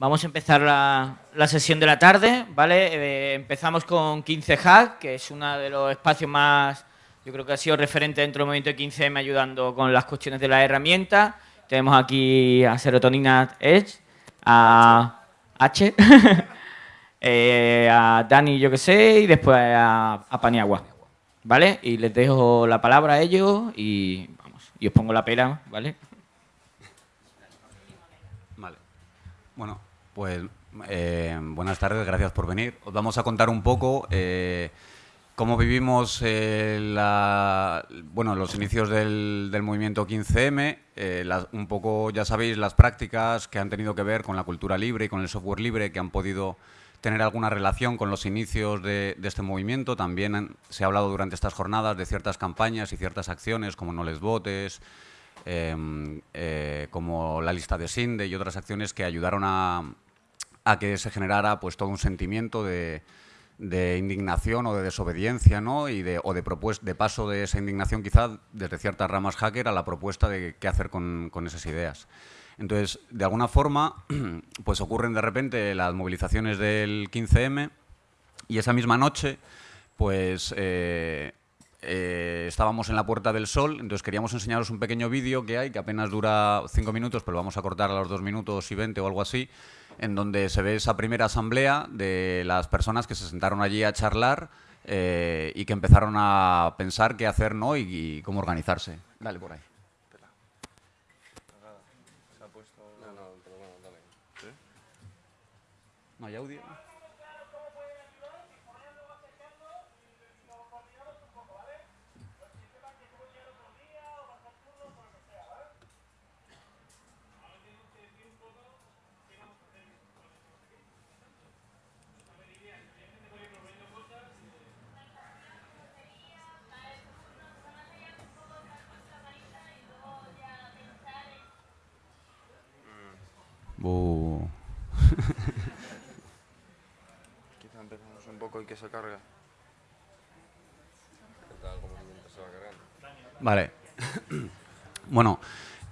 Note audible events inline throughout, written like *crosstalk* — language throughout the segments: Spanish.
Vamos a empezar la, la sesión de la tarde, ¿vale? Eh, empezamos con 15 Hack, que es uno de los espacios más, yo creo que ha sido referente dentro del movimiento de 15M ayudando con las cuestiones de la herramienta. Tenemos aquí a Serotonina Edge, a H, *laughs* eh, a Dani, yo que sé, y después a, a Paniagua, ¿vale? Y les dejo la palabra a ellos y, vamos, y os pongo la pera, ¿vale? Vale. Bueno, pues eh, buenas tardes, gracias por venir. Os vamos a contar un poco eh, cómo vivimos eh, bueno, los inicios del, del movimiento 15M, eh, las- un poco, ya sabéis, las prácticas que han tenido que ver con la cultura libre y con el software libre, que han podido tener alguna relación con los inicios de, este movimiento. También se ha hablado durante estas jornadas de ciertas campañas y ciertas acciones, como No les votes, como la lista de Sinde y otras acciones que ayudaron a, a que se generara pues todo un sentimiento de, indignación o de desobediencia, ¿no? Y de, o de, de paso de esa indignación quizá desde ciertas ramas hacker a la propuesta de qué hacer con, esas ideas. Entonces, de alguna forma, *clears throat* pues ocurren de repente las movilizaciones del 15M y esa misma noche, pues eh, eh, estábamos en la Puerta del Sol, entonces queríamos enseñaros un pequeño vídeo que hay, que apenas dura cinco minutos, pero vamos a cortar a los dos minutos y 20 o algo así, en donde se ve esa primera asamblea de las personas que se sentaron allí a charlar eh, y que empezaron a pensar qué hacer ¿no? y, y cómo organizarse. Dale por ahí. ¿No hay audio? *laughs* Quizá empezamos un poco y que se carga. Vale. *coughs* bueno,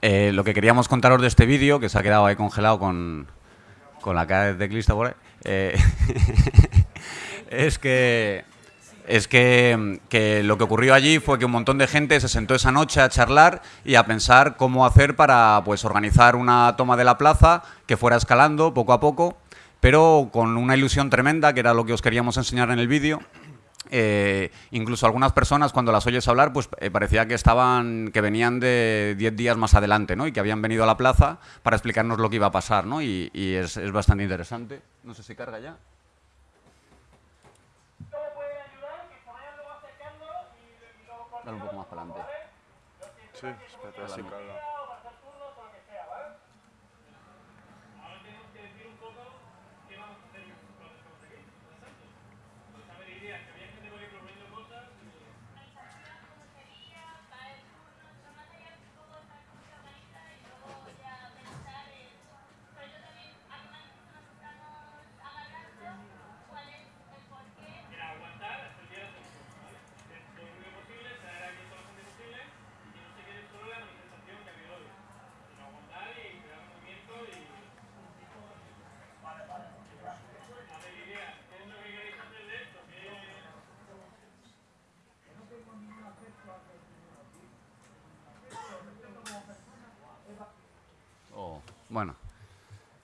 eh, lo que queríamos contaros de este vídeo, que se ha quedado ahí congelado con, con la cara de teclista por ahí, eh, *laughs* es que es que, lo que ocurrió allí fue que un montón de gente se sentó esa noche a charlar y a pensar cómo hacer para pues organizar una toma de la plaza que fuera escalando poco a poco, pero con una ilusión tremenda, que era lo que os queríamos enseñar en el vídeo. Eh, incluso algunas personas cuando las oyes hablar, pues eh, parecía que estaban, que venían de 10 días más adelante, ¿no? Y que habían venido a la plaza para explicarnos lo que iba a pasar, ¿no? Y, y es, es bastante interesante. No sé si carga ya. Dale un poco más para adelante. Sí, espérate, así carga. Bueno,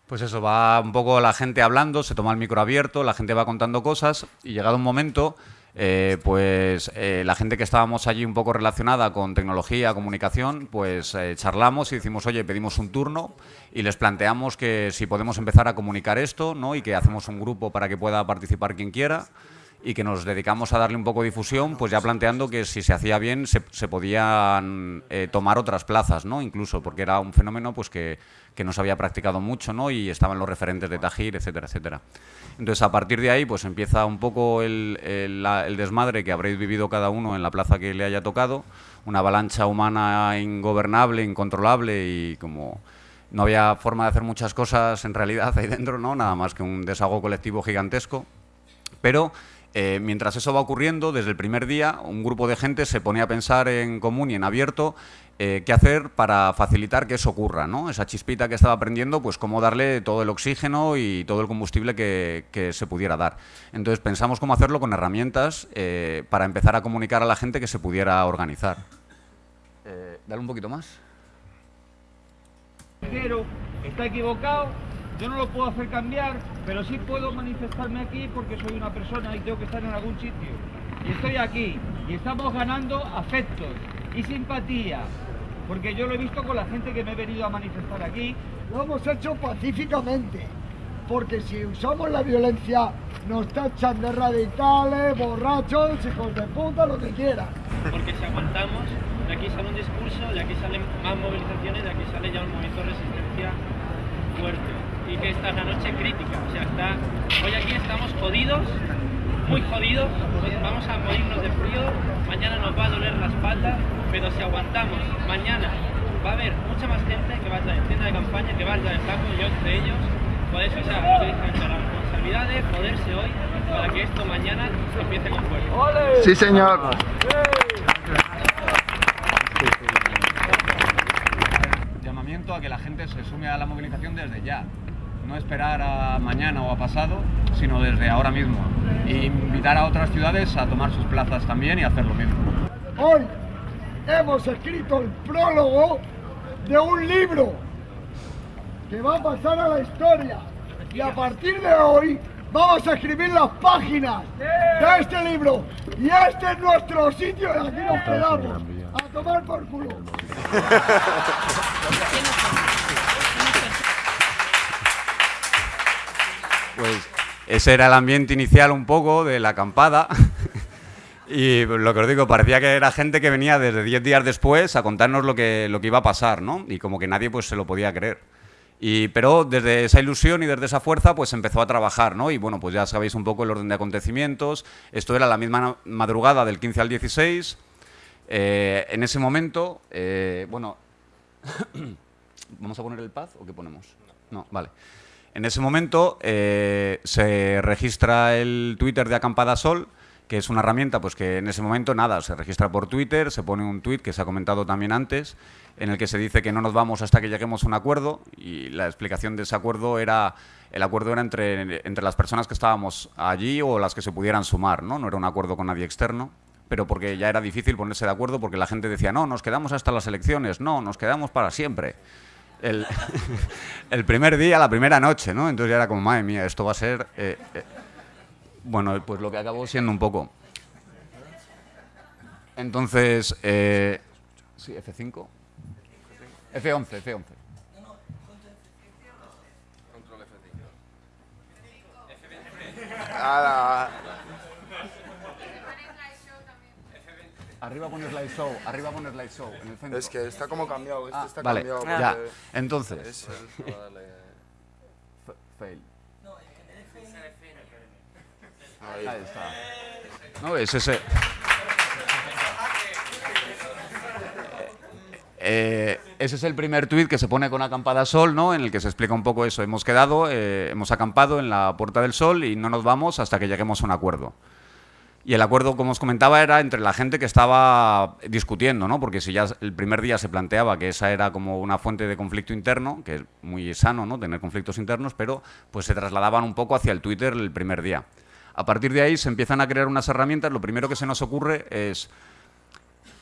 pues eso, va un poco la gente hablando, se toma el micro abierto, la gente va contando cosas y llegado un momento, eh, pues eh, la gente que estábamos allí un poco relacionada con tecnología, comunicación, pues eh, charlamos y decimos, oye, pedimos un turno y les planteamos que si podemos empezar a comunicar esto, ¿no? Y que hacemos un grupo para que pueda participar quien quiera y que nos dedicamos a darle un poco de difusión, pues ya planteando que si se hacía bien se, se podían eh, tomar otras plazas, ¿no? Incluso, porque era un fenómeno pues que, que no se había practicado mucho, ¿no? Y estaban los referentes de Tajir, etcétera, etcétera. Entonces, a partir de ahí, pues empieza un poco el, el- el desmadre que habréis vivido cada uno en la plaza que le haya tocado, una avalancha humana ingobernable, incontrolable y como no había forma de hacer muchas cosas en realidad ahí dentro, ¿no? Nada más que un desahogo colectivo gigantesco. Pero Eh, mientras eso va ocurriendo, desde el primer día, un grupo de gente se pone a pensar en común y en abierto eh, qué hacer para facilitar que eso ocurra, ¿no? Esa chispita que estaba prendiendo, pues cómo darle todo el oxígeno y todo el combustible que, que se pudiera dar. Entonces pensamos cómo hacerlo con herramientas eh, para empezar a comunicar a la gente que se pudiera organizar. Eh, dale un poquito más. Pero está equivocado, yo no lo puedo hacer cambiar, pero sí puedo manifestarme aquí porque soy una persona y tengo que estar en algún sitio. Y estoy aquí y estamos ganando afectos y simpatía, porque yo lo he visto con la gente que me he venido a manifestar aquí. Lo hemos hecho pacíficamente, porque si usamos la violencia nos tachan de radicales, borrachos, hijos de puta, lo que quieran. porque si aguantamos, de aquí sale un discurso, de aquí salen más movilizaciones, de aquí sale ya un movimiento de resistencia fuerte. Y que esta es la noche crítica, o sea, está, hoy aquí estamos jodidos, muy jodidos, vamos a morirnos de frío, mañana nos va a doler la espalda, pero si aguantamos, mañana va a haber mucha más gente que vaya en tienda de campaña, que vaya en taco, yo entre ellos, por eso, o sea, lo que dije antes, la responsabilidad de joderse hoy para que esto mañana empiece con fuerza. Sí, señor. Llamamiento a que la gente se sume a la movilización desde ya. No esperar a mañana o a pasado, sino desde ahora mismo. E invitar a otras ciudades a tomar sus plazas también y hacer lo mismo. Hoy hemos escrito el prólogo de un libro que va a pasar a la historia. Y a partir de hoy vamos a escribir las páginas de este libro. Y este es nuestro sitio y aquí nos quedamos. A tomar por culo. *laughs* Pues ese era el ambiente inicial un poco de la acampada. *laughs* Y lo que os digo, parecía que era gente que venía desde 10 días después a contarnos lo que, lo que iba a pasar, ¿no? Y como que nadie pues se lo podía creer. Y, pero desde esa ilusión y desde esa fuerza pues empezó a trabajar, ¿no? Y bueno, pues ya sabéis un poco el orden de acontecimientos. Esto era la misma madrugada del 15 al 16. Eh, en ese momento, eh, bueno, *coughs* ¿vamos a poner el paz o qué ponemos? No, vale. En ese momento eh, se registra el Twitter de Acampada Sol, que es una herramienta pues que en ese momento nada, se registra por Twitter, se pone un tweet que se ha comentado también antes, en el que se dice que no nos vamos hasta que lleguemos a un acuerdo y la explicación de ese acuerdo era el acuerdo era entre, entre las personas que estábamos allí o las que se pudieran sumar, ¿no? No era un acuerdo con nadie externo pero porque ya era difícil ponerse de acuerdo porque la gente decía, no, nos quedamos hasta las elecciones, no, nos quedamos para siempre. El, *laughs* el primer día, la primera noche, ¿no? Entonces ya era como, madre mía, esto va a ser... eh, eh". Bueno, pues lo que acabó siendo un poco. Entonces, eh, sí, F5. F11, F11. Ala. Arriba pone slideshow, arriba pone slideshow, en el centro. Es que está como cambiado. Este Ah, está vale, cambiado. ya. Entonces, Es el. Vale. f- fail. Ahí. Ahí está. No, es ese. Eh, ese es el primer tuit que se pone con acampada sol, ¿no? En el que se explica un poco eso. Hemos quedado, eh, hemos acampado en la Puerta del Sol y no nos vamos hasta que lleguemos a un acuerdo. Y el acuerdo, como os comentaba, era entre la gente que estaba discutiendo, ¿no? Porque si ya el primer día se planteaba que esa era como una fuente de conflicto interno, que es muy sano, ¿no? Tener conflictos internos, pero pues se trasladaban un poco hacia el Twitter el primer día. A partir de ahí se empiezan a crear unas herramientas. Lo primero que se nos ocurre es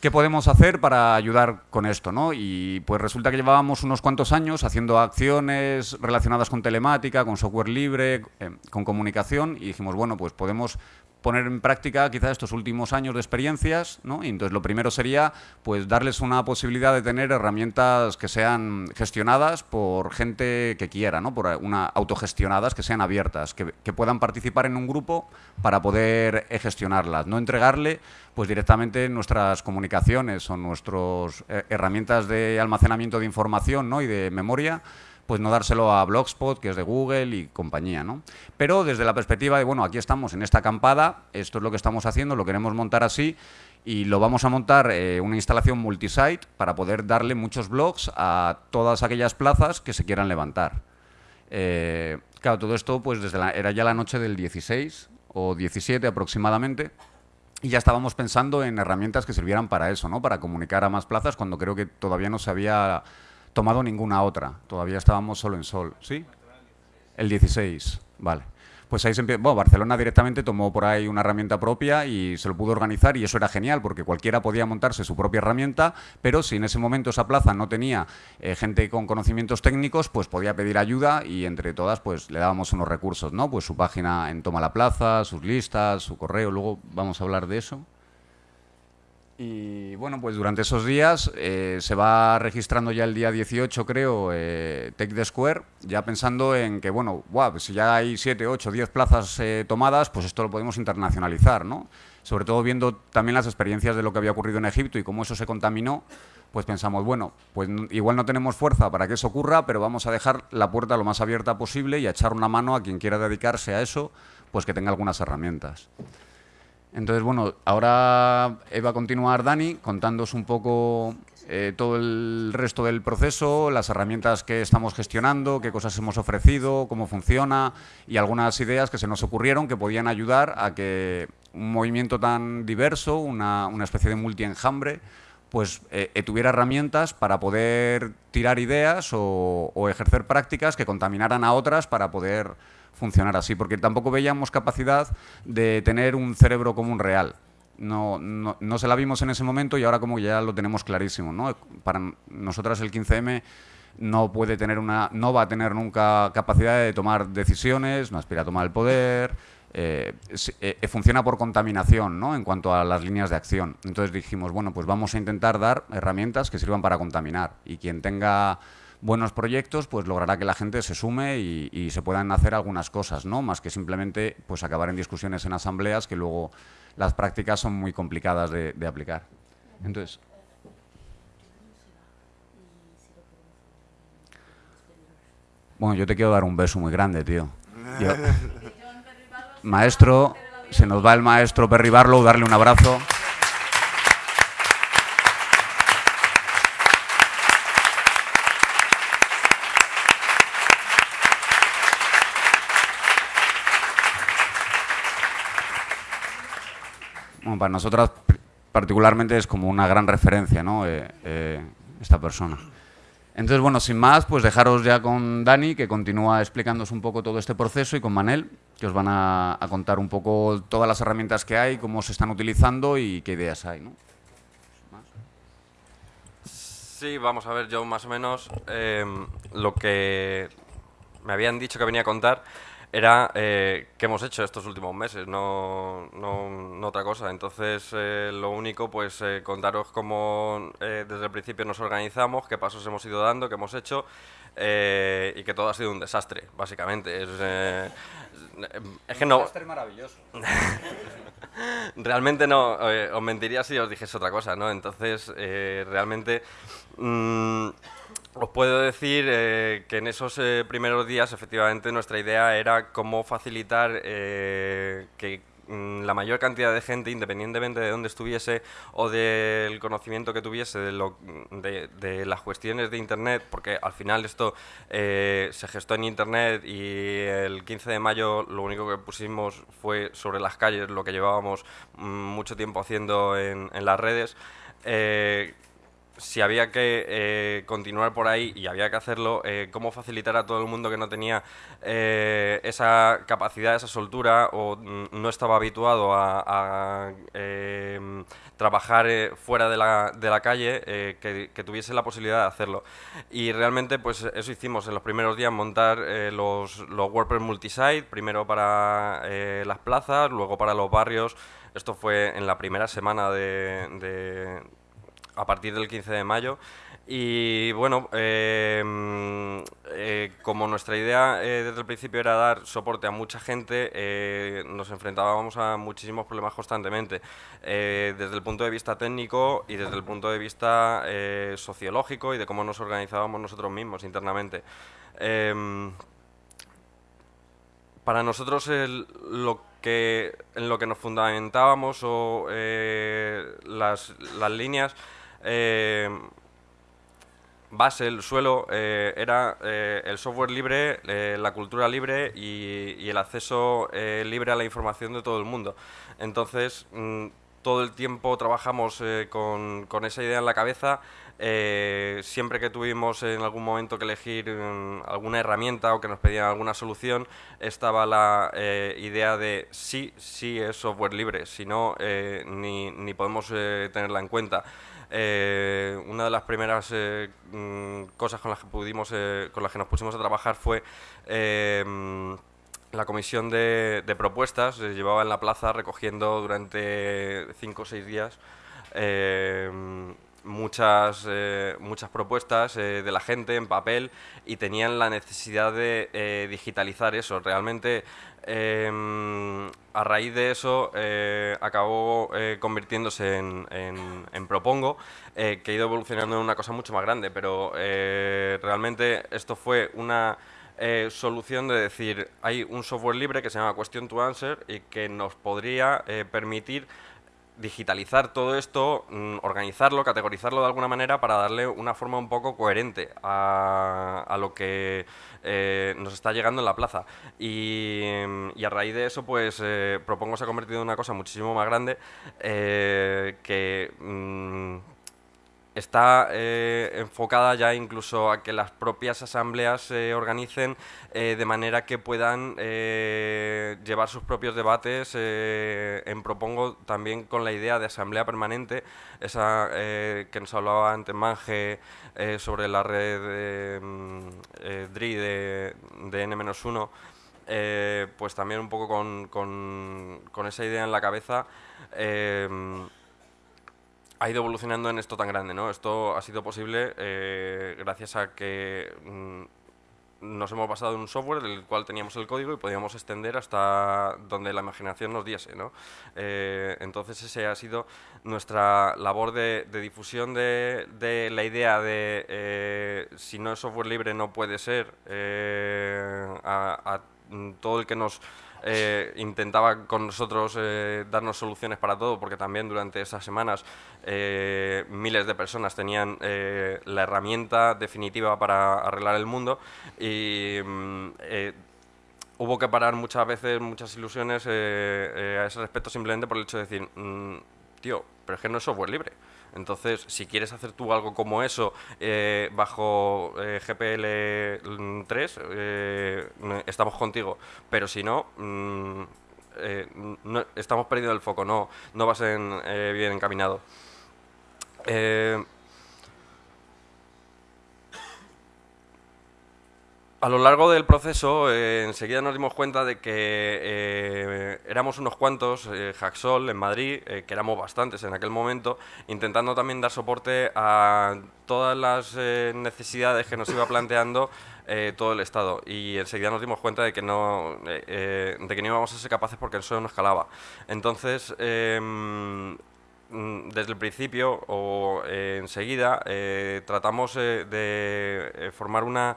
¿Qué podemos hacer para ayudar con esto? ¿no? Y pues resulta que llevábamos unos cuantos años haciendo acciones relacionadas con telemática, con software libre, eh, con comunicación, y dijimos, bueno, pues podemos poner en práctica quizás estos últimos años de experiencias, ¿no? Y entonces lo primero sería pues darles una posibilidad de tener herramientas que sean gestionadas por gente que quiera, ¿no? Por una autogestionadas, que sean abiertas, que, puedan participar en un grupo para poder eh, gestionarlas, no entregarle pues directamente nuestras comunicaciones o nuestras herramientas de almacenamiento de información ¿no? y de memoria pues no dárselo a Blogspot, que es de Google y compañía, ¿no? Pero desde la perspectiva de, bueno, aquí estamos en esta acampada, esto es lo que estamos haciendo, lo queremos montar así y lo vamos a montar eh, una instalación multisite para poder darle muchos blogs a todas aquellas plazas que se quieran levantar. Eh, claro, todo esto pues desde la, era ya la noche del 16 o 17 aproximadamente. Y ya estábamos pensando en herramientas que sirvieran para eso, ¿no? Para comunicar a más plazas cuando creo que todavía no se había tomado ninguna otra. Todavía estábamos solo en Sol, ¿sí? El 16, vale. Pues ahí se empieza, bueno, Barcelona directamente tomó por ahí una herramienta propia y se lo pudo organizar y eso era genial porque cualquiera podía montarse su propia herramienta, pero si en ese momento esa plaza no tenía eh, gente con conocimientos técnicos, pues podía pedir ayuda y entre todas pues le dábamos unos recursos, ¿no? Pues su página en Toma la Plaza, sus listas, su correo, luego vamos a hablar de eso. Y bueno, pues durante esos días eh, se va registrando ya el día 18, creo, eh, Take the Square, ya pensando en que, bueno, wow, si ya hay 7, 8, 10 plazas eh, tomadas, pues esto lo podemos internacionalizar, ¿no? Sobre todo viendo también las experiencias de lo que había ocurrido en Egipto y cómo eso se contaminó, pues pensamos, bueno, pues igual no tenemos fuerza para que eso ocurra, pero vamos a dejar la puerta lo más abierta posible y a echar una mano a quien quiera dedicarse a eso, pues que tenga algunas herramientas. Entonces, bueno, ahora va a continuar Dani contándoos un poco eh, todo el resto del proceso, las herramientas que estamos gestionando, qué cosas hemos ofrecido, cómo funciona y algunas ideas que se nos ocurrieron que podían ayudar a que un movimiento tan diverso, una, una especie de multi-enjambre, pues eh, eh, tuviera herramientas para poder tirar ideas o ejercer prácticas que contaminaran a otras para poder funcionar así, porque tampoco veíamos capacidad de tener un cerebro común real. No, no, no, se la vimos en ese momento y ahora como ya lo tenemos clarísimo. ¿no? Para nosotras el 15M no, puede tener una, no va a tener nunca capacidad de tomar decisiones, no aspira a tomar el poder, eh, eh, funciona por contaminación ¿no? en cuanto a las líneas de acción. Entonces dijimos, bueno, pues vamos a intentar dar herramientas que sirvan para contaminar y quien tenga buenos proyectos, pues logrará que la gente se sume y, se puedan hacer algunas cosas, ¿no? Más que simplemente pues acabar en discusiones en asambleas que luego las prácticas son muy complicadas de, aplicar. Entonces, Bueno, yo te quiero dar un beso muy grande, tío. *laughs* maestro, se nos va el maestro Perry Barlow, darle un abrazo. Para nosotras particularmente es como una gran referencia, ¿no? Eh, eh, esta persona. Entonces, bueno, sin más, pues dejaros ya con Dani, que continúa explicándoos un poco todo este proceso, y con Manel, que os van a, contar un poco todas las herramientas que hay, cómo se están utilizando y qué ideas hay. Sí, vamos a ver, yo más o menos eh, lo que me habían dicho que venía a contar era eh, qué hemos hecho estos últimos meses, no, no, otra cosa. Entonces, eh, lo único, pues eh, contaros cómo eh, desde el principio nos organizamos, qué pasos hemos ido dando, qué hemos hecho y que todo ha sido un desastre, básicamente. Es, es que no... Un desastre maravilloso. *laughs* realmente no, os mentiría si os dijese otra cosa, ¿no? Entonces, realmente... Mmm, os puedo decir eh, que en esos eh, primeros días, efectivamente, nuestra idea era cómo facilitar eh, que mm, la mayor cantidad de gente, independientemente de dónde estuviese o del conocimiento que tuviese de, las cuestiones de Internet, porque al final esto se gestó en Internet y el 15 de mayo lo único que pusimos fue sobre las calles lo que llevábamos mm, mucho tiempo haciendo en, en las redes si había que eh, continuar por ahí y había que hacerlo, eh, cómo facilitar a todo el mundo que no tenía eh, esa capacidad, esa soltura o mm, no estaba habituado a, em, trabajar fuera de la, de la calle, que, tuviese la posibilidad de hacerlo. Y realmente pues eso hicimos en los primeros días, montar los, los WordPress multisite, primero para las plazas, luego para los barrios. Esto fue en la primera semana de a partir del 15 de mayo. Y bueno, eh, eh, como nuestra idea eh, desde el principio era dar soporte a mucha gente, nos enfrentábamos a muchísimos problemas constantemente, desde el punto de vista técnico y desde el punto de vista sociológico y de cómo nos organizábamos nosotros mismos internamente. para nosotros lo que, en lo que nos fundamentábamos o las, las líneas base, el suelo, eh, era eh, el software libre, eh, la cultura libre y, el acceso libre a la información de todo el mundo. Entonces, mm, todo el tiempo trabajamos con, con esa idea en la cabeza. siempre que tuvimos en algún momento que elegir mm, alguna herramienta o que nos pedían alguna solución, estaba la idea de sí, sí es software libre, si no, ni, ni podemos tenerla en cuenta. Eh, una de las primeras eh, mm, cosas con las que pudimos, eh, con las que nos pusimos a trabajar fue mm, la comisión de, propuestas. Se llevaba en la plaza recogiendo durante cinco o seis días eh, muchas, muchas propuestas de la gente en papel y tenían la necesidad de digitalizar eso. Realmente, eh, a raíz de eso, eh, acabó eh, convirtiéndose en, en- Propongo, eh, que ha ido evolucionando en una cosa mucho más grande, pero realmente esto fue una solución de decir, hay un software libre que se llama Question to Answer y que nos podría permitir digitalizar todo esto, mm, organizarlo, categorizarlo de alguna manera para darle una forma un poco coherente a, lo que eh, nos está llegando en la plaza. Y, mm, y a raíz de eso, pues eh, Propongo se ha convertido en una cosa muchísimo más grande eh, que... mm, está eh, enfocada ya incluso a que las propias asambleas se organicen eh, de manera que puedan eh, llevar sus propios debates. en Propongo también con la idea de asamblea permanente, esa que nos hablaba antes Manje sobre la red mm, DRI de, de N-1. eh, pues también un poco con, con- esa idea en la cabeza, ha ido evolucionando en esto tan grande, ¿no? Esto ha sido posible eh, gracias a que mm, nos hemos basado en un software del cual teníamos el código y podíamos extender hasta donde la imaginación nos diese, ¿no? Eh, entonces ese ha sido nuestra labor de, difusión de, la idea de eh, si no es software libre no puede ser eh, a, a, mm, todo el que nos eh, intentaba con nosotros eh, darnos soluciones para todo, porque también durante esas semanas eh, miles de personas tenían la herramienta definitiva para arreglar el mundo y mm, hubo que parar muchas veces muchas ilusiones a ese respecto simplemente por el hecho de decir, mm, tío, pero es que no es software libre. Entonces, si quieres hacer tú algo como eso eh, bajo eh, GPL 3, eh, estamos contigo. Pero si no, mm, no- estamos perdiendo el foco, no, no vas en, bien encaminado. A lo largo del proceso, eh, enseguida nos dimos cuenta de que eh, éramos unos cuantos, eh, en Madrid, eh, que éramos bastantes en aquel momento, intentando también dar soporte a todas las necesidades que nos iba planteando todo el Estado. Y enseguida nos dimos cuenta de que no, de que no íbamos a ser capaces porque eso no escalaba. Entonces, em, mm, desde el principio o enseguida tratamos de formar una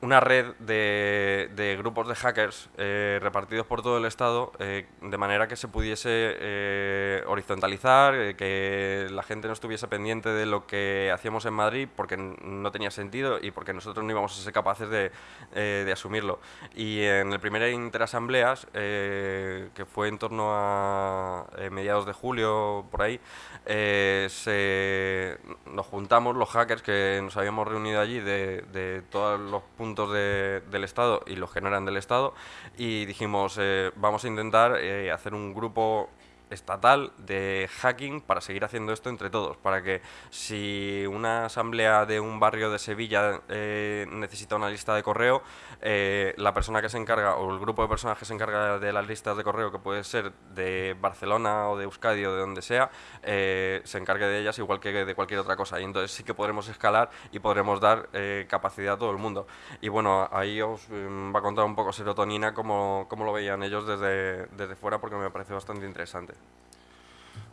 una red de, grupos de hackers eh, repartidos por todo el estado eh, de manera que se pudiese eh, horizontalizar, que la gente no estuviese pendiente de lo que hacíamos en Madrid porque no tenía sentido y porque nosotros no íbamos a ser capaces de, de asumirlo. Y en el primer Interasambleas, que fue en torno a mediados de julio, por ahí, eh, se, nos juntamos los hackers que nos habíamos reunido allí de, todos los puntos de- del Estado y los que no eran del Estado y dijimos, eh, vamos a intentar eh, hacer un grupo estatal de hacking para seguir haciendo esto entre todos, para que si una asamblea de un barrio de Sevilla eh, necesita una lista de correo, eh, la persona que se encarga o el grupo de personas que se encarga de las listas de correo, que puede ser de Barcelona o de Euskadi o de donde sea, eh, se encargue de ellas igual que de cualquier otra cosa. Y entonces sí que podremos escalar y podremos dar eh, capacidad a todo el mundo. Y bueno, ahí os mm, va a contar un poco Serotonina cómo, cómo lo veían ellos desde, desde fuera porque me parece bastante interesante.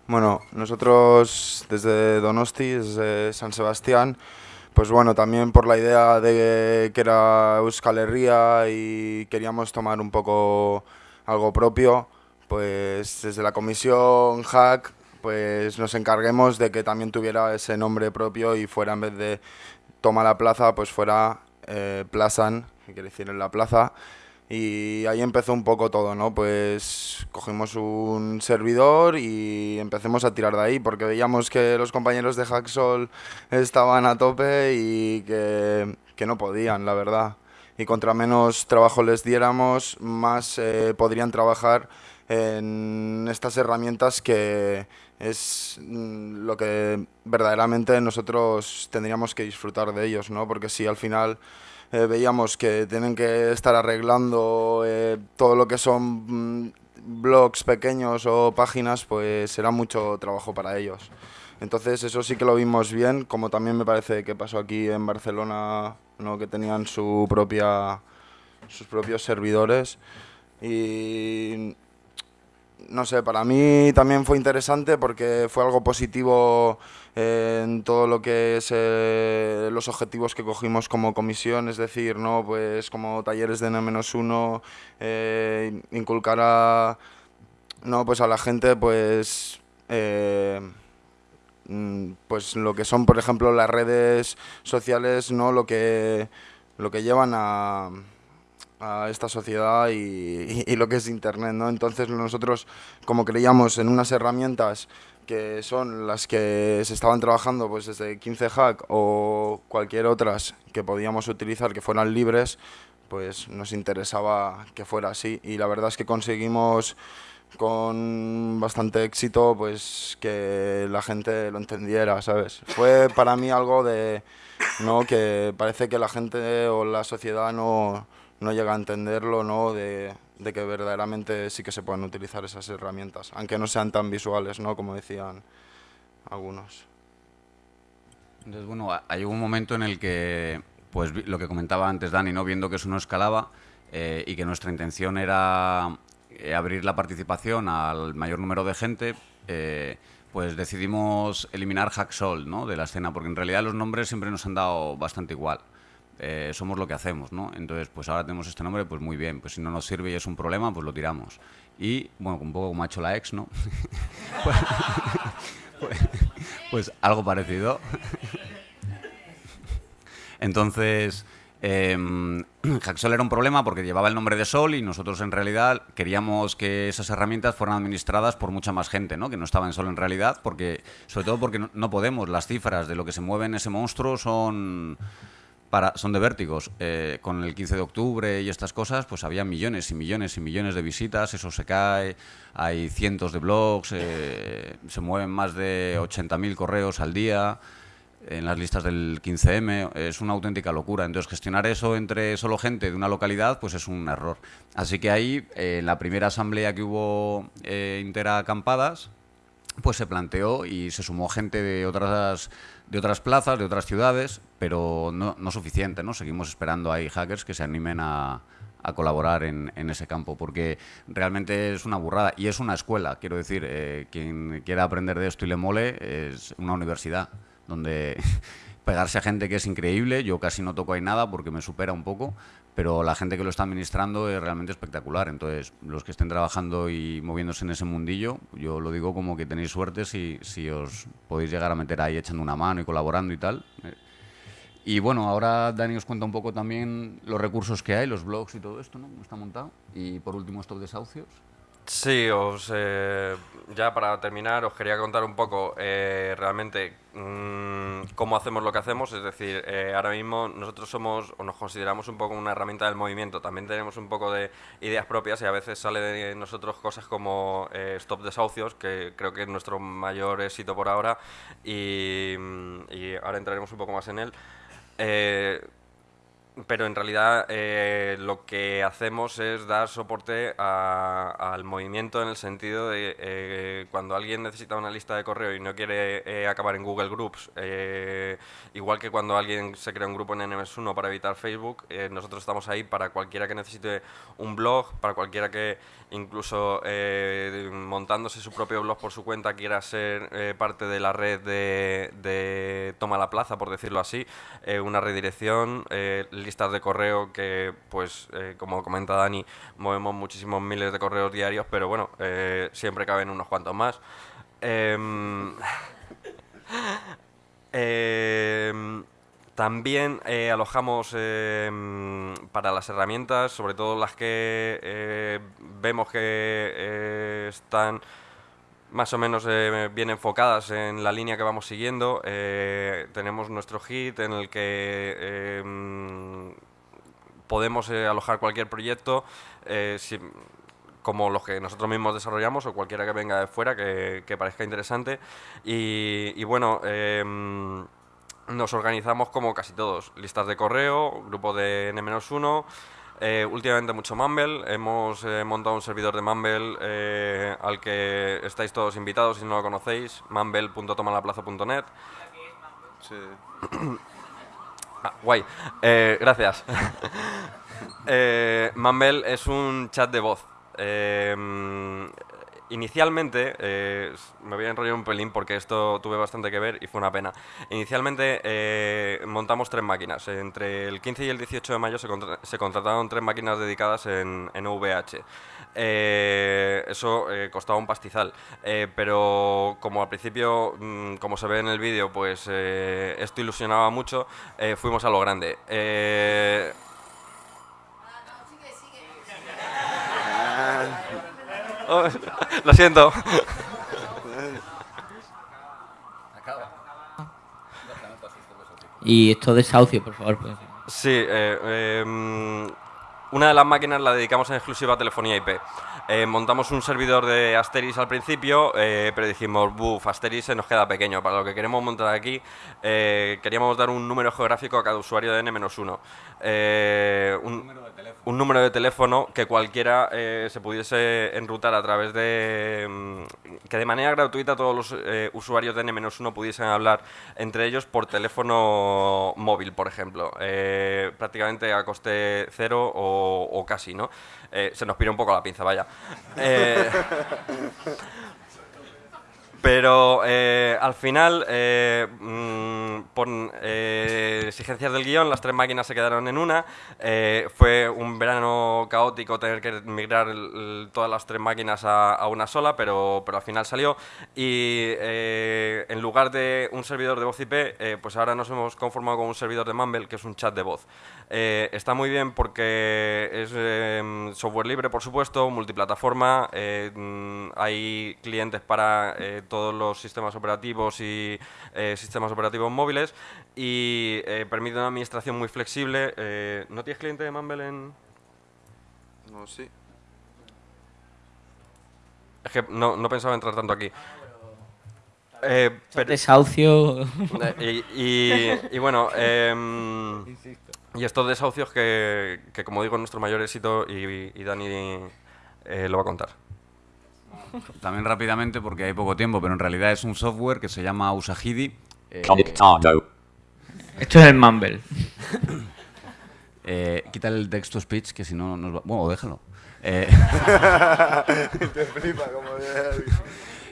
Bueno, nosotros desde Donosti, desde San Sebastián, pues bueno, también por la idea de que era Euskal Herria y queríamos tomar un poco algo propio, pues desde la comisión Hack pues nos encarguemos de que también tuviera ese nombre propio y fuera en vez de Toma la Plaza, pues fuera eh, Plazan, que quiere decir en la plaza. Y ahí empezó un poco todo, ¿no? Pues cogimos un servidor y empecemos a tirar de ahí, porque veíamos que los compañeros de Hacksol estaban a tope y que, que no podían, la verdad. Y contra menos trabajo les diéramos, más eh, podrían trabajar en estas herramientas que es mm, lo que verdaderamente nosotros tendríamos que disfrutar de ellos, ¿no? Porque si al final eh, veíamos que tienen que estar arreglando eh, todo lo que son mm, blogs pequeños o páginas, pues será mucho trabajo para ellos. Entonces eso sí que lo vimos bien, como también me parece que pasó aquí en Barcelona, ¿no? que tenían su propia, sus propios servidores. Y no sé, para mí también fue interesante porque fue algo positivo en todo lo que es eh, los objetivos que cogimos como comisión, es decir, no pues como talleres de N-1, eh, inculcar a, no, pues a la gente pues, eh, mm, pues lo que son, por ejemplo, las redes sociales, no lo que, lo que llevan a a esta sociedad y, lo que es Internet, ¿no? Entonces nosotros, como creíamos en unas herramientas que son las que se estaban trabajando pues desde 15 Hack o cualquier otras que podíamos utilizar que fueran libres, pues nos interesaba que fuera así y la verdad es que conseguimos con bastante éxito pues que la gente lo entendiera, ¿sabes? Fue para mí algo de no que parece que la gente o la sociedad no no llega a entenderlo, ¿no? De, que verdaderamente sí que se pueden utilizar esas herramientas, aunque no sean tan visuales, ¿no? Como decían algunos. Entonces, bueno, hay un momento en el que, pues lo que comentaba antes Dani, ¿no? Viendo que eso no escalaba eh, y que nuestra intención era eh, abrir la participación al mayor número de gente, eh, pues decidimos eliminar Hacksol, ¿no? De la escena, porque en realidad los nombres siempre nos han dado bastante igual. Eh, somos lo que hacemos, ¿no? Entonces, pues ahora tenemos este nombre, pues muy bien, pues si no nos sirve y es un problema, pues lo tiramos. Y, bueno, un poco como ha hecho la ex, ¿no? *laughs* pues, *laughs* pues, algo parecido. Entonces, eh, Hacksol era un problema porque llevaba el nombre de Sol y nosotros en realidad queríamos que esas herramientas fueran administradas por mucha más gente, ¿no? que no estaba en Sol en realidad, porque sobre todo porque no podemos, las cifras de lo que se mueve en ese monstruo son son de vértigos. Eh, con el 15 de octubre y estas cosas, pues había millones y millones y millones de visitas, eso se cae, hay cientos de blogs, eh, se mueven más de 80.000 correos al día en las listas del 15M, es una auténtica locura. Entonces, gestionar eso entre solo gente de una localidad, pues es un error. Así que ahí, eh, en la primera asamblea que hubo interacampadas, pues se planteó y se sumó gente de otras de otras plazas, de otras ciudades, pero no, suficiente, ¿no? Seguimos esperando ahí hackers que se animen a, colaborar en, en, ese campo, porque realmente es una burrada y es una escuela, quiero decir, eh, quien quiera aprender de esto y le mole es una universidad donde pegarse a gente que es increíble, yo casi no toco ahí nada porque me supera un poco, pero la gente que lo está administrando es realmente espectacular. Entonces, los que estén trabajando y moviéndose en ese mundillo, yo lo digo como que tenéis suerte si, si os podéis llegar a meter ahí echando una mano y colaborando y tal. Y bueno, ahora Dani os cuenta un poco también los recursos que hay, los blogs y todo esto, ¿no? está montado. Y por último, estos desahucios. Sí, os, eh, ya para terminar os quería contar un poco eh, realmente mm, cómo hacemos lo que hacemos, es decir, eh, ahora mismo nosotros somos o nos consideramos un poco una herramienta del movimiento, también tenemos un poco de ideas propias y a veces sale de nosotros cosas como Stop Desahucios, que creo que es nuestro mayor éxito por ahora y, y ahora entraremos un poco más en él pero en realidad eh, lo que hacemos es dar soporte al movimiento en el sentido de eh, cuando alguien necesita una lista de correo y no quiere eh, acabar en Google Groups, igual que cuando alguien se crea un grupo en NMS1 para evitar Facebook, nosotros estamos ahí para cualquiera que necesite un blog, para cualquiera que incluso montándose su propio blog por su cuenta quiera ser parte de la red de, Toma la Plaza, por decirlo así, una redirección, listas de correo que, pues, eh, como comenta Dani, movemos muchísimos miles de correos diarios, pero bueno, eh, siempre caben unos cuantos más. *laughs* Em, em, también eh, alojamos em, para las herramientas, sobre todo las que eh, vemos que eh, están más o menos bien enfocadas en la línea que vamos siguiendo. tenemos nuestro hit en el que podemos alojar cualquier proyecto como los que nosotros mismos desarrollamos o cualquiera que venga de fuera que, parezca interesante. Y, bueno, em, nos organizamos como casi todos, listas de correo, grupo de N-1, eh, últimamente mucho Mumble, hemos eh, montado un servidor de Mumble eh, al que estáis todos invitados si no lo conocéis, mumble.tomalaplaza.net. Sí. ah, guay, gracias. *laughs* Mumble es un chat de voz. Inicialmente, eh, me voy a enrollar un pelín porque esto tuve bastante que ver y fue una pena. Inicialmente eh, montamos tres máquinas. Entre el 15 y el 18 de mayo se, contrataron tres máquinas dedicadas en, VH. Eh, eso costaba un pastizal. pero como al principio, mm, como se ve en el vídeo, pues esto ilusionaba mucho, fuimos a lo grande. Oh, lo siento. Y esto de desahucio, por favor. Pues. Sí, eh, em, una de las máquinas la dedicamos en exclusiva a telefonía IP. Eh, montamos un servidor de Asteris al principio, eh, pero dijimos, buf, Asteris se nos queda pequeño. Para lo que queremos montar aquí, queríamos dar un número geográfico a cada usuario de N-1. un, un número de teléfono que cualquiera eh, se pudiese enrutar a través de... Mm, que de manera gratuita todos los eh, usuarios de N-1 pudiesen hablar entre ellos por teléfono móvil, por ejemplo. Eh, prácticamente a coste cero o, casi, ¿no? se nos pira un poco la pinza, vaya. *laughs* Pero eh, al final, eh, mm, por eh, exigencias del guion, las tres máquinas se quedaron en una. fue un verano caótico tener que migrar todas las tres máquinas a, una sola, pero, pero, al final salió. Y en lugar de un servidor de voz IP, pues ahora nos hemos conformado con un servidor de Mumble, que es un chat de voz. está muy bien porque es software libre, por supuesto, multiplataforma. Mm, hay clientes para todos los sistemas operativos y eh, sistemas operativos móviles y eh, permite una administración muy flexible. Eh, ¿No tienes cliente de Mumble en...? No, sí. Es que no, no pensaba entrar tanto aquí. Eh, desahucio. y, bueno, em, y estos desahucios que, que, como digo, es nuestro mayor éxito y, y Dani lo va a contar. También rápidamente, porque hay poco tiempo, pero en realidad es un software que se llama Usahidi. Eh, Esto es el Mumble. *laughs* eh, quita el text speech, que si no nos va... Bueno, déjalo. Eh, Te flipa como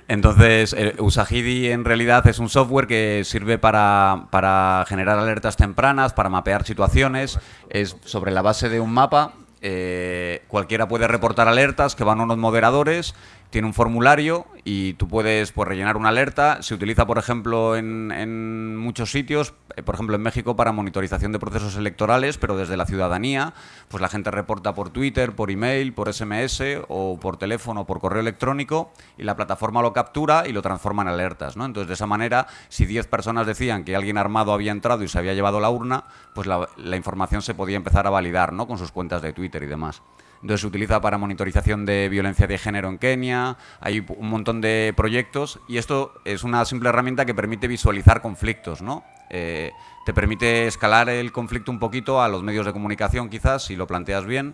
Entonces, eh, Usahidi en realidad es un software que sirve para, para, generar alertas tempranas, para mapear situaciones. Es sobre la base de un mapa. Eh, cualquiera puede reportar alertas que van a unos moderadores tiene un formulario y tú puedes pues, rellenar una alerta. Se utiliza, por ejemplo, en, muchos sitios, eh, por ejemplo, en México para monitorización de procesos electorales, pero desde la ciudadanía, pues la gente reporta por Twitter, por email, por SMS o por teléfono por correo electrónico y la plataforma lo captura y lo transforma en alertas. ¿no? Entonces, de esa manera, si 10 personas decían que alguien armado había entrado y se había llevado la urna, pues la, la información se podía empezar a validar ¿no? con sus cuentas de Twitter y demás. Entonces se utiliza para monitorización de violencia de género en Kenia, hay un montón de proyectos y esto es una simple herramienta que permite visualizar conflictos, ¿no? Eh, te permite escalar el conflicto un poquito a los medios de comunicación quizás, si lo planteas bien.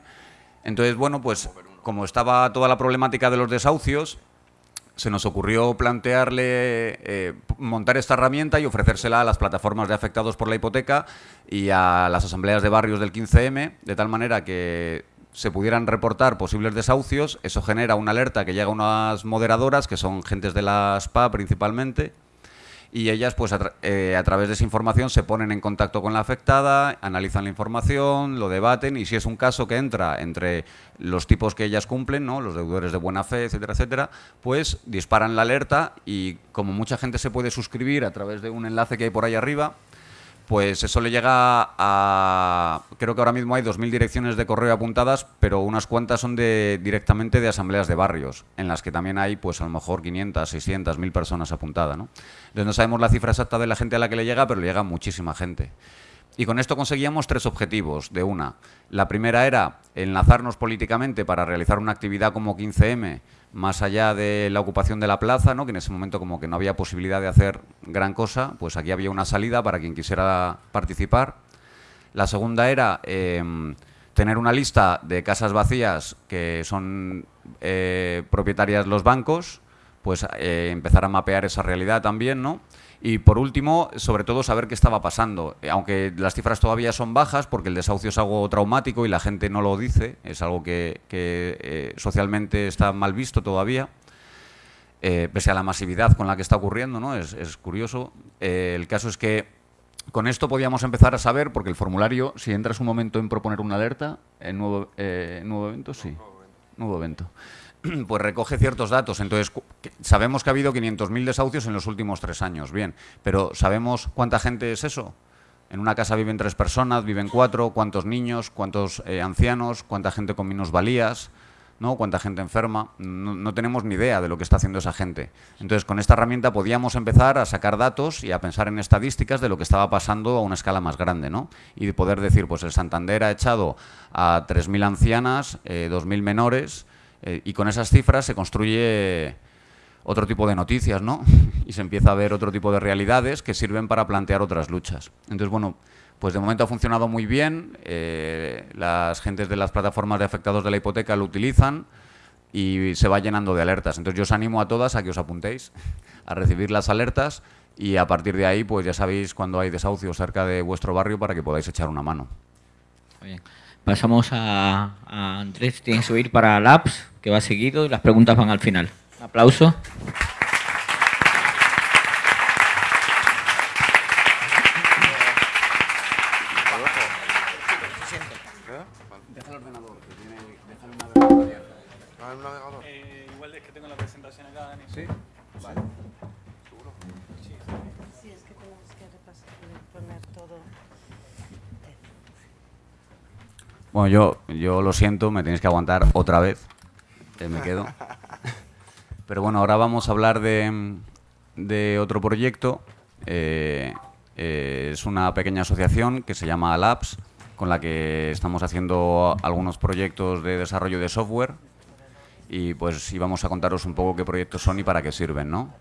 Entonces, bueno, pues como estaba toda la problemática de los desahucios, se nos ocurrió plantearle eh, montar esta herramienta y ofrecérsela a las plataformas de afectados por la hipoteca y a las asambleas de barrios del 15M, de tal manera que se pudieran reportar posibles desahucios, eso genera una alerta que llega a unas moderadoras, que son gentes de la SPA principalmente, y ellas pues a, eh, a través de esa información se ponen en contacto con la afectada, analizan la información, lo debaten y si es un caso que entra entre los tipos que ellas cumplen, ¿no? los deudores de buena fe, etcétera, etcétera, pues disparan la alerta y como mucha gente se puede suscribir a través de un enlace que hay por ahí arriba, pues eso le llega a... Creo que ahora mismo hay 2.000 direcciones de correo apuntadas, pero unas cuantas son de, directamente de asambleas de barrios, en las que también hay, pues a lo mejor 500, 600, 1.000 personas apuntadas, ¿no? Entonces no sabemos la cifra exacta de la gente a la que le llega, pero le llega muchísima gente. Y con esto conseguíamos tres objetivos de una. La primera era enlazarnos políticamente para realizar una actividad como 15M, más allá de la ocupación de la plaza, ¿no? que en ese momento como que no había posibilidad de hacer gran cosa, pues aquí había una salida para quien quisiera participar. La segunda era em, tener una lista de casas vacías que son eh, propietarias los bancos, pues eh, empezar a mapear esa realidad también, ¿no? Y por último, sobre todo saber qué estaba pasando. Eh, Aunque las cifras todavía son bajas, porque el desahucio es algo traumático y la gente no lo dice, es algo que, que, eh, socialmente está mal visto todavía, eh, pese a la masividad con la que está ocurriendo, ¿no? Es, es curioso. Eh, el caso es que con esto podíamos empezar a saber, porque el formulario, si entras un momento en proponer una alerta, en nuevo, eh, nuevo evento, sí, nuevo evento, *clears throat* pues recoge ciertos datos. Entonces, sabemos que ha habido 500.000 desahucios en los últimos tres años, bien, pero ¿sabemos cuánta gente es eso? En una casa viven tres personas, viven cuatro, cuántos niños, cuántos eh, ancianos, cuánta gente con minusvalías, ¿no? cuánta gente enferma. No, tenemos ni idea de lo que está haciendo esa gente. Entonces, con esta herramienta podíamos empezar a sacar datos y a pensar en estadísticas de lo que estaba pasando a una escala más grande, ¿no? Y de poder decir, pues el Santander ha echado a 3.000 ancianas, eh, 2.000 menores, eh, y con esas cifras se construye otro tipo de noticias, ¿no? *laughs* Y se empieza a ver otro tipo de realidades que sirven para plantear otras luchas. Entonces, bueno, pues de momento ha funcionado muy bien. eh, las gentes de las plataformas de afectados de la hipoteca lo utilizan y se va llenando de alertas. Entonces, yo os animo a todas a que os apuntéis a recibir las alertas y a partir de ahí, pues ya sabéis cuando hay desahucios cerca de vuestro barrio para que podáis echar una mano. Muy bien. Pasamos a, Andrés, tienes que subir para Labs, que va seguido y las preguntas van al final. Un aplauso. Bueno, yo, yo lo siento, me tenéis que aguantar otra vez. Eh, me quedo. *laughs* Pero bueno, ahora vamos a hablar de, de otro proyecto. Eh, eh, es una pequeña asociación que se llama Labs, con la que estamos haciendo algunos proyectos de desarrollo de software. Y pues íbamos a contaros un poco qué proyectos son y para qué sirven, ¿no?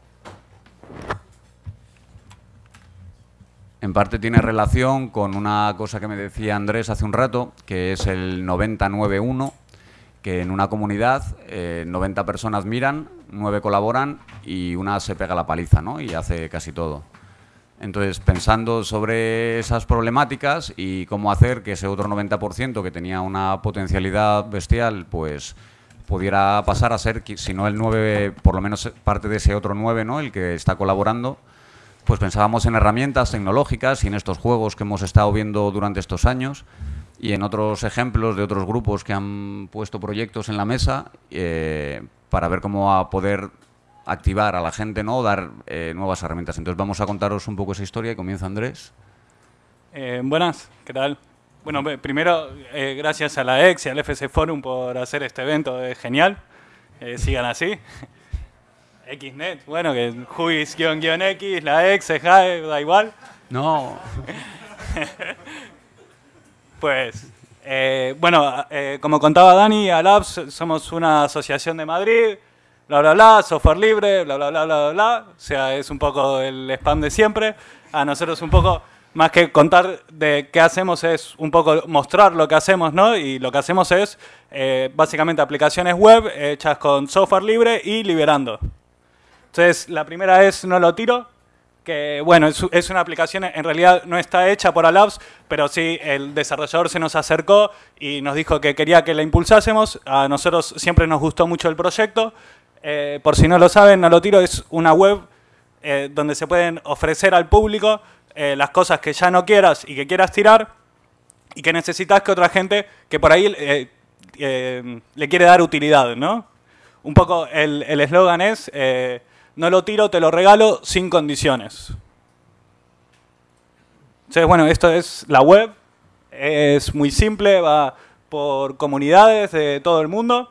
En parte tiene relación con una cosa que me decía Andrés hace un rato, que es el 9091, que en una comunidad eh, 90 personas miran, 9 colaboran y una se pega la paliza, ¿no? Y hace casi todo. Entonces, pensando sobre esas problemáticas y cómo hacer que ese otro 90% que tenía una potencialidad bestial, pues pudiera pasar a ser, si no el 9, por lo menos parte de ese otro 9, ¿no? El que está colaborando, pues pensábamos en herramientas tecnológicas y en estos juegos que hemos estado viendo durante estos años y en otros ejemplos de otros grupos que han puesto proyectos en la mesa eh, para ver cómo a poder activar a la gente, ¿no? Dar eh, nuevas herramientas. Entonces vamos a contaros un poco esa historia y comienza Andrés. Eh, buenas, ¿qué tal? Bueno, primero, eh, gracias a la EX y al FC Forum por hacer este evento, es genial. Sigan así. XNet, bueno, que Juis guion guion X, la X, JAE, da igual. No. *laughs* Pues, eh, bueno, eh, como contaba Dani, Alabs somos una asociación de Madrid, bla, bla, bla, software libre, bla, bla, bla, bla, bla, bla. O sea, es un poco el spam de siempre. A nosotros un poco, más que contar de qué hacemos, es un poco mostrar lo que hacemos, ¿no? Y lo que hacemos es, eh, básicamente, aplicaciones web hechas con software libre y liberando. Entonces, la primera es No lo tiro, que bueno, es, una aplicación, en realidad no está hecha por Alabs, pero sí el desarrollador se nos acercó y nos dijo que quería que la impulsásemos. A nosotros siempre nos gustó mucho el proyecto. Eh, por si no lo saben, No lo tiro es una web eh, donde se pueden ofrecer al público eh, las cosas que ya no quieras y que quieras tirar y que necesitas que otra gente que por ahí le quiere dar utilidad, ¿no? Un poco el eslogan es, no lo tiro, te lo regalo sin condiciones. Entonces, bueno, esto es la web, es muy simple, va por comunidades de todo el mundo.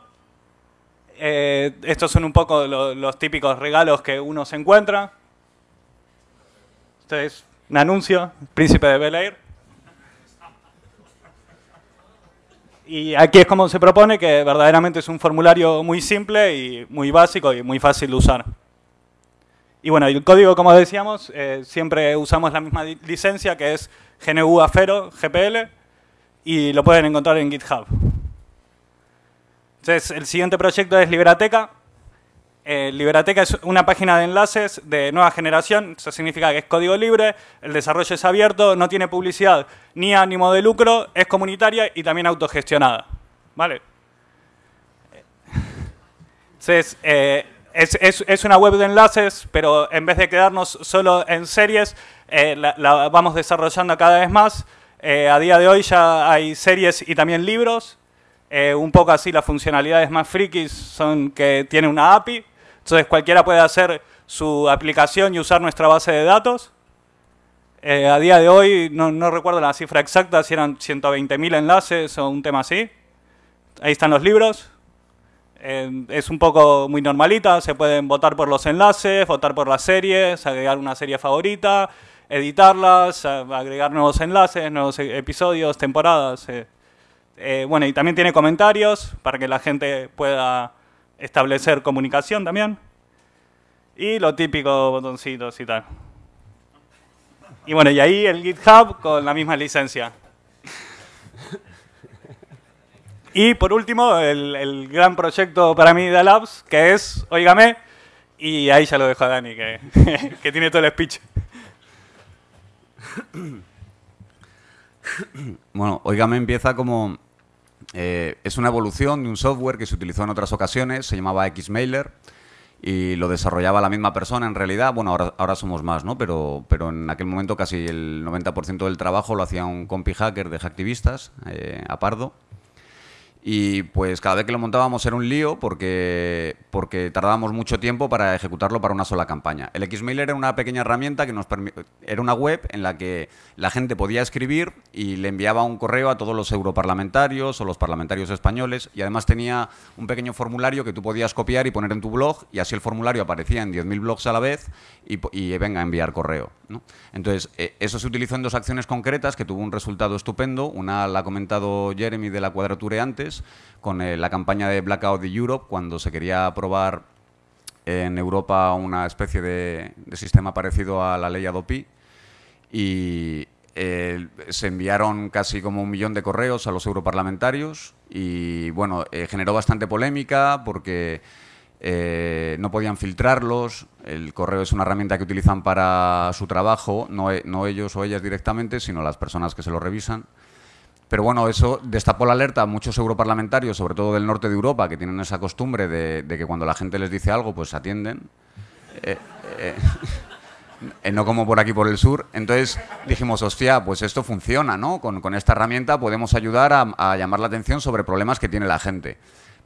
Eh, estos son un poco lo- los típicos regalos que uno se encuentra. Este es un anuncio, Príncipe de Bel Air. Y aquí es como se propone, que verdaderamente es un formulario muy simple y muy básico y muy fácil de usar. Y bueno, el código, como decíamos, eh, siempre usamos la misma licencia, que es GNU Afero GPL, y lo pueden encontrar en GitHub. Entonces, el siguiente proyecto es Liberateca. Eh, Liberateca es una página de enlaces de nueva generación, eso significa que es código libre, el desarrollo es abierto, no tiene publicidad ni ánimo de lucro, es comunitaria y también autogestionada. ¿Vale? Entonces, eh, es, es- es una web de enlaces, pero en vez de quedarnos solo en series, eh, la, vamos desarrollando cada vez más. Eh, a día de hoy ya hay series y también libros. Eh, un poco así las funcionalidades más frikis son que tiene una API. Entonces cualquiera puede hacer su aplicación y usar nuestra base de datos. Eh, a día de hoy, no, no recuerdo la cifra exacta, si eran 120.000 enlaces o un tema así. Ahí están los libros. Es un poco muy normalita, se pueden votar por los enlaces, votar por las series, agregar una serie favorita, editarlas, agregar nuevos enlaces, nuevos e- episodios, temporadas. eh. Eh, bueno, y también tiene comentarios para que la gente pueda establecer comunicación también. Y lo típico, botoncitos y tal. Y bueno, y ahí el GitHub con la misma licencia. Y por último, el, gran proyecto para mí de Labs, que es, oígame, y ahí ya lo dejo a Dani, que, *laughs* tiene todo el speech. Bueno, Oígame empieza como... eh, es una evolución de un software que se utilizó en otras ocasiones, se llamaba Xmailer y lo desarrollaba la misma persona en realidad. Bueno, ahora, ahora somos más, ¿no? Pero, pero en aquel momento casi el 90% del trabajo lo hacía un compi hacker de Hacktivistas, eh, a Pardo. Y pues cada vez que lo montábamos era un lío porque, porque tardábamos mucho tiempo para ejecutarlo para una sola campaña. El Xmailer era una pequeña herramienta que nos era una web en la que la gente podía escribir y le enviaba un correo a todos los europarlamentarios o los parlamentarios españoles y además tenía un pequeño formulario que tú podías copiar y poner en tu blog y así el formulario aparecía en 10.000 blogs a la vez y, y venga a enviar correo. ¿no? Entonces, eh, eso se utilizó en dos acciones concretas que tuvo un resultado estupendo. Una la ha comentado Jeremy de la Cuadrature antes, con eh, la campaña de Blackout de Europe, cuando se quería aprobar en Europa una especie de, sistema parecido a la ley Adopi. Y eh, se enviaron casi como un millón de correos a los europarlamentarios y bueno, eh, generó bastante polémica porque no podían filtrarlos. El correo es una herramienta que utilizan para su trabajo, no, no ellos o ellas directamente, sino las personas que se lo revisan. Pero bueno, eso destapó la alerta a muchos europarlamentarios, sobre todo del norte de Europa, que tienen esa costumbre de, que cuando la gente les dice algo, pues atienden. Eh, eh, *laughs* eh, no como por aquí por el sur. Entonces dijimos, hostia, pues esto funciona, ¿no? Con, esta herramienta podemos ayudar a, a llamar la atención sobre problemas que tiene la gente.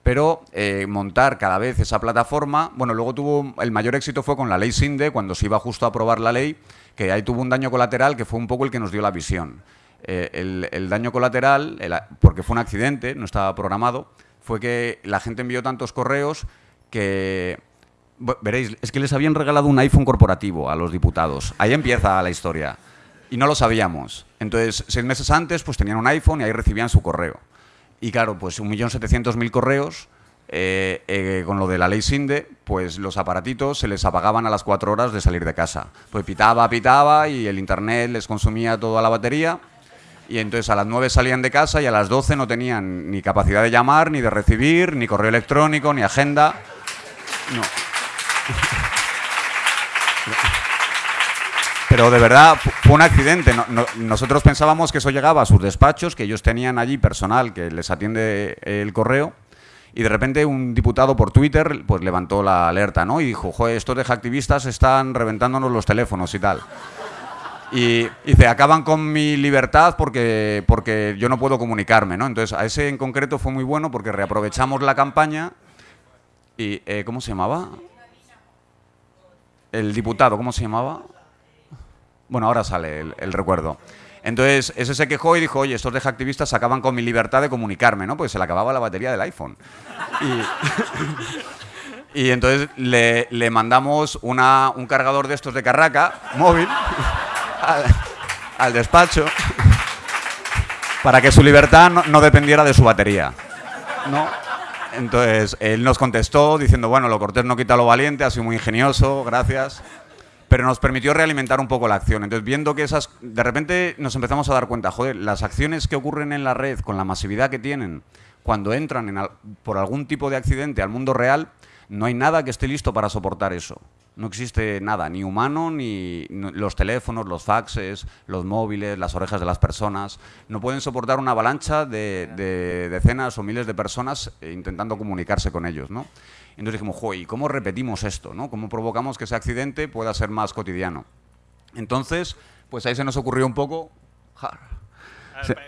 Pero eh, montar cada vez esa plataforma, bueno, luego tuvo, el mayor éxito fue con la ley SINDE, cuando se iba justo a aprobar la ley, que ahí tuvo un daño colateral que fue un poco el que nos dio la visión. Eh, el, el daño colateral, el porque fue un accidente, no estaba programado, fue que la gente envió tantos correos que Veréis, es que les habían regalado un iPhone corporativo a los diputados. Ahí empieza la historia. Y no lo sabíamos. Entonces, seis meses antes, pues tenían un iPhone y ahí recibían su correo. Y claro, pues 1.700.000 correos, eh, eh, con lo de la ley SINDE, pues los aparatitos se les apagaban a las cuatro horas de salir de casa. Pues pitaba, pitaba y el internet les consumía toda la batería. Y entonces a las 9 salían de casa y a las 12 no tenían ni capacidad de llamar, ni de recibir, ni correo electrónico, ni agenda. No. Pero de verdad fu- fue un accidente. No- no- nosotros pensábamos que eso llegaba a sus despachos, que ellos tenían allí personal que les atiende el correo, Y de repente un diputado por Twitter pues levantó la alerta, ¿no? Y dijo, joder, estos de hacktivistas están reventándonos los teléfonos y tal. Y dice, acaban con mi libertad porque, porque yo no puedo comunicarme, ¿no? Entonces, a ese en concreto fue muy bueno porque reaprovechamos la campaña y, eh, ¿cómo se llamaba? El diputado, ¿cómo se llamaba? Bueno, ahora sale el, el recuerdo. Entonces, ese se quejó y dijo, oye, estos de hacktivistas acaban con mi libertad de comunicarme, ¿no? Porque se le acababa la batería del iPhone. Y, *laughs* y entonces le, le mandamos una- un cargador de estos de carraca, móvil, al, despacho, para que su libertad no, dependiera de su batería. ¿no? Entonces, él nos contestó diciendo, bueno, lo cortés no quita lo valiente, ha sido muy ingenioso, gracias. Pero nos permitió realimentar un poco la acción. Entonces, viendo que esas... De repente nos empezamos a dar cuenta, joder, las acciones que ocurren en la red, con la masividad que tienen, cuando entran por algún tipo de accidente al mundo real, no hay nada que esté listo para soportar eso. No existe nada, ni humano, ni los teléfonos, los faxes, los móviles, las orejas de las personas. No pueden soportar una avalancha de, de decenas o miles de personas eh, intentando comunicarse con ellos, ¿no? Entonces dijimos, ¿y cómo repetimos esto? ¿no? ¿Cómo provocamos que ese accidente pueda ser más cotidiano? Entonces, pues ahí se nos ocurrió un poco... ja, pero,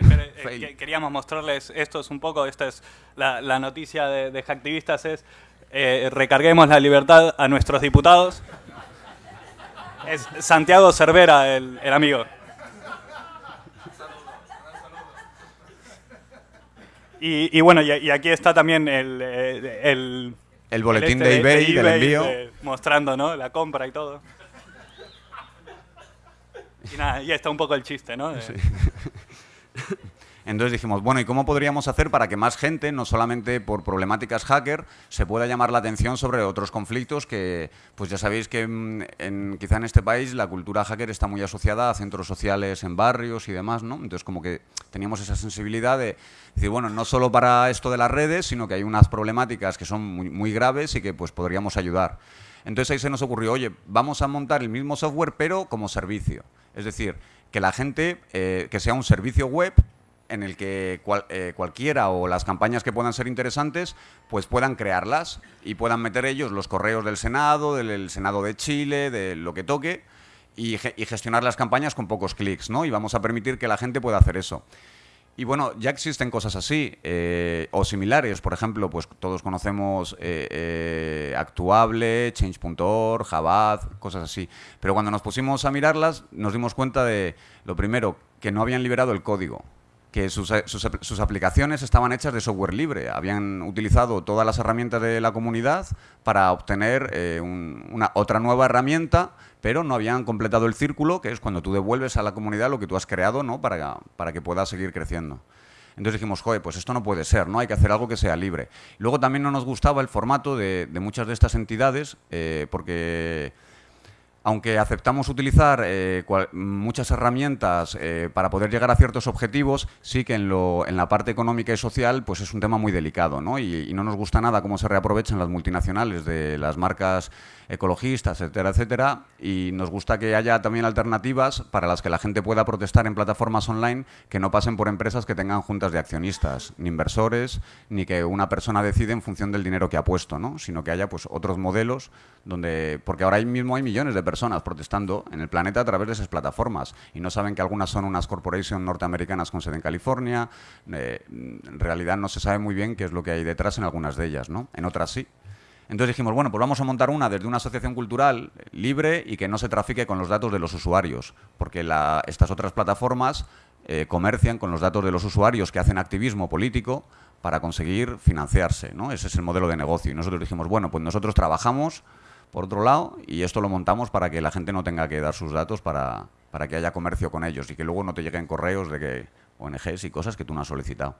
eh, *laughs* queríamos mostrarles esto es un poco, esta es la, la noticia de, de Hacktivistas es eh, recarguemos la libertad a nuestros diputados. Es Santiago Cervera el, el amigo. Y, y bueno, y, y aquí está también el, eh, el, El boletín este de eBay del envío. de- mostrando ¿no? la compra y todo. Y nada, y está un poco el chiste, ¿no? De- Entonces dijimos, bueno, ¿y cómo podríamos hacer para que más gente, no solamente por problemáticas hacker, se pueda llamar la atención sobre otros conflictos que, pues ya sabéis que mm, en, quizá en este país la cultura hacker está muy asociada a centros sociales en barrios y demás, ¿no? Entonces como que teníamos esa sensibilidad de decir, bueno, no solo para esto de las redes, sino que hay unas problemáticas que son muy, muy graves y que pues podríamos ayudar. Entonces ahí se nos ocurrió, oye, vamos a montar el mismo software pero como servicio. Es decir, que la gente, eh, que sea un servicio web en el que cual- eh, cualquiera o las campañas que puedan ser interesantes, pues puedan crearlas y puedan meter ellos los correos del Senado, del el Senado de Chile, de lo que toque, y, ge- y gestionar las campañas con pocos clics, ¿no? Y vamos a permitir que la gente pueda hacer eso. Y bueno, ya existen cosas así eh, o similares. Por ejemplo, pues todos conocemos eh, eh, Actuable, Change.org, Jabaz, cosas así. Pero cuando nos pusimos a mirarlas, nos dimos cuenta de, lo primero, que no habían liberado el código que sus, eh, sus apl- sus aplicaciones estaban hechas de software libre. Habían utilizado todas las herramientas de la comunidad para obtener eh, un- una, otra nueva herramienta, pero no habían completado el círculo, que es cuando tú devuelves a la comunidad lo que tú has creado ¿no? para, para que pueda seguir creciendo. Entonces dijimos, joder, pues esto no puede ser, ¿no? Hay que hacer algo que sea libre. Luego también no nos gustaba el formato de, de muchas de estas entidades, eh, porque aunque aceptamos utilizar eh, muchas herramientas eh, para poder llegar a ciertos objetivos, sí que en, lo- en la parte económica y social pues es un tema muy delicado, ¿no? Y, y no nos gusta nada cómo se reaprovechan las multinacionales de las marcas ecologistas, etcétera, etcétera, y nos gusta que haya también alternativas para las que la gente pueda protestar en plataformas online que no pasen por empresas que tengan juntas de accionistas, ni inversores, ni que una persona decide en función del dinero que ha puesto, ¿no? Sino que haya pues otros modelos donde porque ahora mismo hay millones de personas protestando en el planeta a través de esas plataformas y no saben que algunas son unas corporations norteamericanas con sede en California, eh, en realidad no se sabe muy bien qué es lo que hay detrás en algunas de ellas, ¿no? En otras sí. Entonces dijimos, bueno, pues vamos a montar una desde una asociación cultural libre y que no se trafique con los datos de los usuarios, porque la- estas otras plataformas eh, comercian con los datos de los usuarios que hacen activismo político para conseguir financiarse, ¿no? Ese es el modelo de negocio. Y nosotros dijimos, bueno, pues nosotros trabajamos por otro lado y esto lo montamos para que la gente no tenga que dar sus datos para, para que haya comercio con ellos y que luego no te lleguen correos de que ONGs y cosas que tú no has solicitado.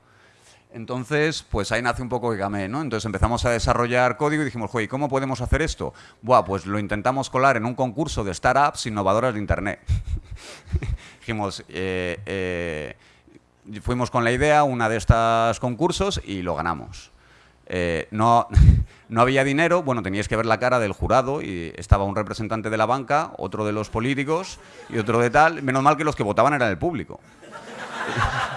Entonces, pues ahí nace un poco Gigamé, ¿no? Entonces empezamos a desarrollar código y dijimos, ¿y cómo podemos hacer esto? Buah, pues lo intentamos colar en un concurso de startups innovadoras de Internet. *laughs* dijimos, eh, eh, fuimos con la idea, una de estos concursos, y lo ganamos. Eh, no, *laughs* no había dinero, bueno, teníais que ver la cara del jurado y estaba un representante de la banca, otro de los políticos y otro de tal. Menos mal que los que votaban eran el público. *laughs*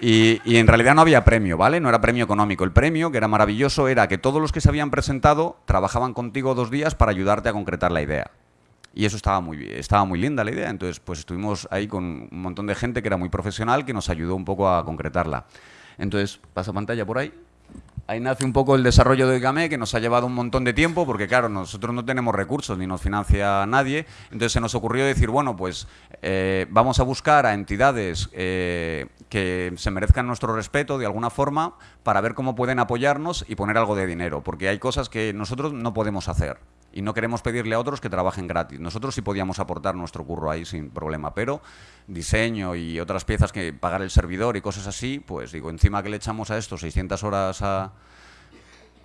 Y, en realidad no había premio, ¿vale? No era premio económico. El premio, que era maravilloso, era que todos los que se habían presentado trabajaban contigo dos días para ayudarte a concretar la idea. Y eso estaba muy, estaba muy linda la idea. Entonces, pues estuvimos ahí con un montón de gente que era muy profesional, que nos ayudó un poco a concretarla. Entonces, pasa pantalla por ahí. Ahí nace un poco el desarrollo de Oigame, que nos ha llevado un montón de tiempo, porque claro, nosotros no tenemos recursos ni nos financia nadie. Entonces se nos ocurrió decir, bueno, pues eh, vamos a buscar a entidades eh, que se merezcan nuestro respeto de alguna forma para ver cómo pueden apoyarnos y poner algo de dinero, porque hay cosas que nosotros no podemos hacer y no queremos pedirle a otros que trabajen gratis. Nosotros sí podíamos aportar nuestro curro ahí sin problema, pero diseño y otras piezas que pagar el servidor y cosas así, pues digo, encima que le echamos a esto 600 horas a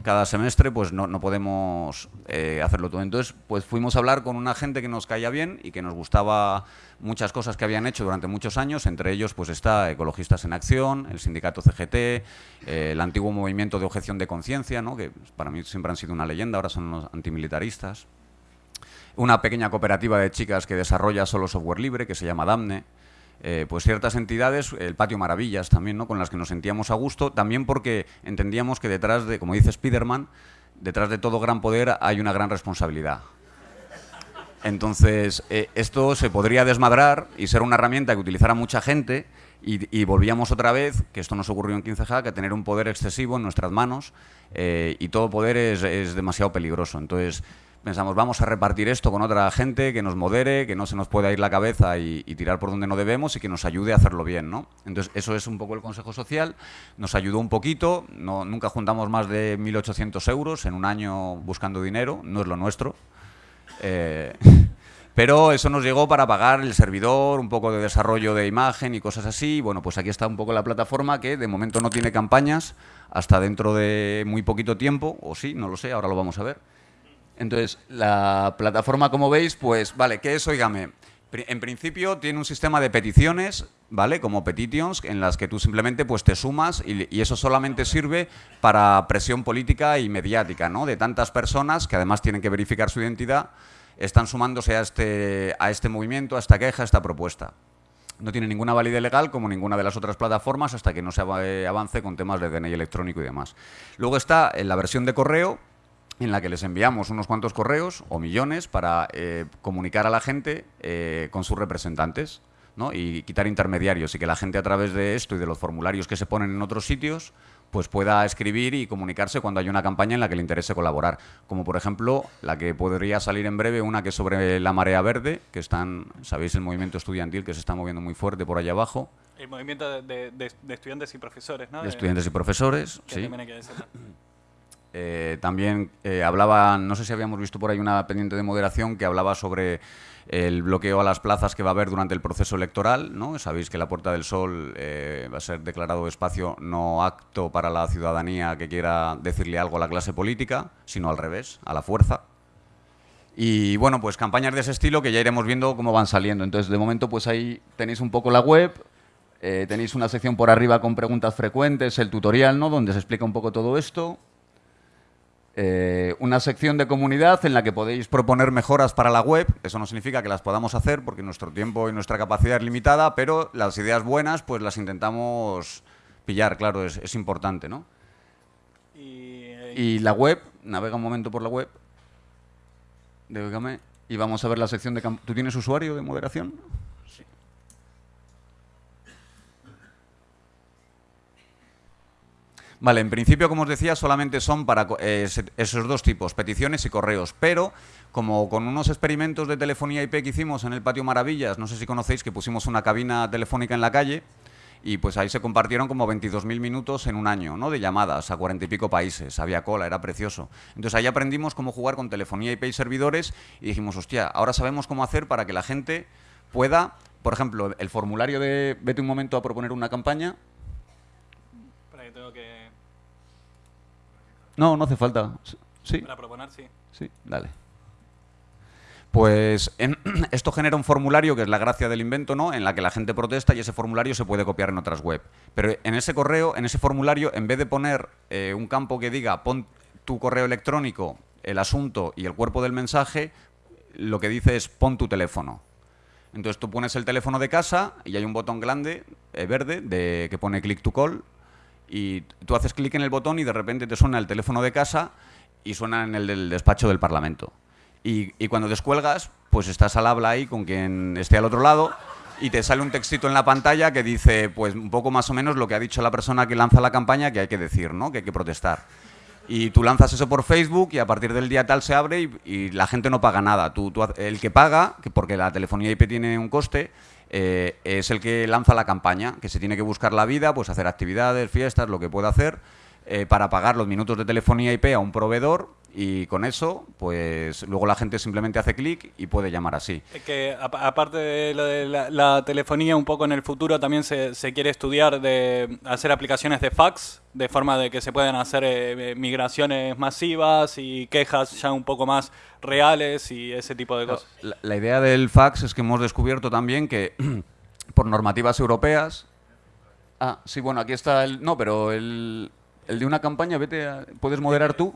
cada semestre, pues no, no podemos eh, hacerlo todo. Entonces, pues fuimos a hablar con una gente que nos caía bien y que nos gustaba muchas cosas que habían hecho durante muchos años, entre ellos pues está Ecologistas en Acción, el sindicato CGT, eh, el antiguo movimiento de objeción de conciencia, ¿no? que para mí siempre han sido una leyenda, ahora son los antimilitaristas. Una pequeña cooperativa de chicas que desarrolla solo software libre, que se llama Damne. Eh, pues ciertas entidades, el Patio Maravillas también, ¿no? con las que nos sentíamos a gusto, también porque entendíamos que detrás de, como dice Spiderman, detrás de todo gran poder hay una gran responsabilidad. Entonces, eh, esto se podría desmadrar y ser una herramienta que utilizara mucha gente y, volvíamos otra vez, que esto nos ocurrió en 15Hack, a tener un poder excesivo en nuestras manos eh, y todo poder es, es demasiado peligroso. Entonces, pensamos, vamos a repartir esto con otra gente que nos modere, que no se nos pueda ir la cabeza y, tirar por donde no debemos y que nos ayude a hacerlo bien, ¿no? Entonces, eso es un poco el Consejo Social, nos ayudó un poquito, no, nunca juntamos más de 1.800 euros en un año buscando dinero, no es lo nuestro. Eh, *laughs* pero eso nos llegó para pagar el servidor, un poco de desarrollo de imagen y cosas así. Bueno, pues aquí está un poco la plataforma que de momento no tiene campañas hasta dentro de muy poquito tiempo, o sí, no lo sé, ahora lo vamos a ver. Entonces, la plataforma, como veis, pues, vale, ¿qué es Oigame? Pri- En principio tiene un sistema de peticiones, ¿vale? Como petitions, en las que tú simplemente pues, te sumas y, y eso solamente sirve para presión política y mediática, ¿no? De tantas personas que además tienen que verificar su identidad, están sumándose a este, a este movimiento, a esta queja, a esta propuesta. No tiene ninguna validez legal como ninguna de las otras plataformas hasta que no se eh, avance con temas de DNI electrónico y demás. Luego está en la versión de correo, en la que les enviamos unos cuantos correos o millones para eh, comunicar a la gente eh, con sus representantes ¿no? y quitar intermediarios y que la gente a través de esto y de los formularios que se ponen en otros sitios pues pueda escribir y comunicarse cuando hay una campaña en la que le interese colaborar. Como por ejemplo la que podría salir en breve, una que es sobre la marea verde, que están, sabéis, el movimiento estudiantil que se está moviendo muy fuerte por allá abajo, El movimiento de, de- de- estudiantes y profesores, ¿no? de estudiantes y profesores. que sí. también hay que. Eh, también eh, hablaba, no sé si habíamos visto por ahí una pendiente de moderación que hablaba sobre el bloqueo a las plazas que va a haber durante el proceso electoral. ¿no? Sabéis que la Puerta del Sol eh, va a ser declarado espacio no apto para la ciudadanía que quiera decirle algo a la clase política, sino al revés, a la fuerza. Y bueno, pues campañas de ese estilo que ya iremos viendo cómo van saliendo. Entonces, de momento, pues ahí tenéis un poco la web, eh, tenéis una sección por arriba con preguntas frecuentes, el tutorial, ¿no? Donde se explica un poco todo esto. Eh, una sección de comunidad en la que podéis proponer mejoras para la web. Eso no significa que las podamos hacer porque nuestro tiempo y nuestra capacidad es limitada, pero las ideas buenas pues las intentamos pillar, claro, es, es importante, ¿no? Y, eh, Y la web, navega un momento por la web y vamos a ver la sección de... ¿Tú tienes usuario de moderación? Vale, en principio, como os decía, solamente son para eh, esos dos tipos, peticiones y correos, pero como con unos experimentos de telefonía IP que hicimos en el Patio Maravillas, no sé si conocéis que pusimos una cabina telefónica en la calle, y pues ahí se compartieron como 22.000 minutos en un año, ¿no? De llamadas a cuarenta y pico países, había cola, era precioso. Entonces ahí aprendimos cómo jugar con telefonía IP y servidores y dijimos, hostia, ahora sabemos cómo hacer para que la gente pueda, por ejemplo, el formulario de vete un momento a proponer una campaña. Espera que tengo que... No, no hace falta. Sí. Para proponer, sí. Sí, dale. Pues en- *clears throat* esto genera un formulario, que es la gracia del invento, ¿no? En la que la gente protesta y ese formulario se puede copiar en otras web. Pero en ese correo, en ese formulario, en vez de poner eh, un campo que diga pon tu correo electrónico, el asunto y el cuerpo del mensaje, lo que dice es pon tu teléfono. Entonces tú pones el teléfono de casa y hay un botón grande, eh, verde, de, que pone click to call y tú haces clic en el botón y de repente te suena el teléfono de casa y suena en el del despacho del Parlamento. Y, y cuando descuelgas, pues estás al habla ahí con quien esté al otro lado y te sale un textito en la pantalla que dice, pues un poco más o menos lo que ha dicho la persona que lanza la campaña que hay que decir, ¿no? Que hay que protestar. Y tú lanzas eso por Facebook y a partir del día tal se abre y, la gente no paga nada. Tú, tú el que paga, que porque la telefonía IP tiene un coste, eh, es el que lanza la campaña, que se tiene que buscar la vida, pues hacer actividades, fiestas, lo que pueda hacer, eh, para pagar los minutos de telefonía IP a un proveedor y con eso, pues luego la gente simplemente hace clic y puede llamar así. Que aparte de lo de la, la telefonía, un poco en el futuro también se, se quiere estudiar de hacer aplicaciones de fax, de forma de que se puedan hacer eh, migraciones masivas y quejas ya un poco más reales y ese tipo de cosas. La, la idea del fax es que hemos descubierto también que *clears throat* por normativas europeas... Ah, sí, bueno, aquí está el... No, pero el, el de una campaña, vete a- ¿Puedes moderar tú?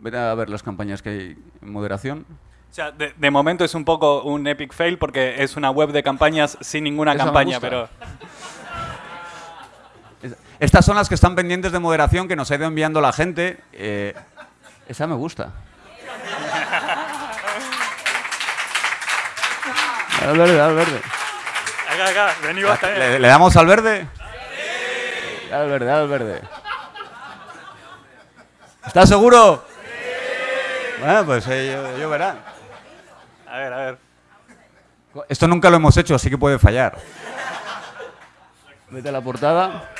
Vete a ver las campañas que hay en moderación. O sea, de, de momento es un poco un epic fail porque es una web de campañas sin ninguna Esa campaña, pero Es- Estas son las que están pendientes de moderación que nos ha ido enviando la gente. eh, esa me gusta. *laughs* Al verde, al verde. acá, acá, vení vos también. ¿Le, le damos al verde? Al verde, al verde. ¿Estás seguro? Bueno, pues eh, yo, yo verán. A ver, a ver. Esto nunca lo hemos hecho, así que puede fallar. Vete a la portada.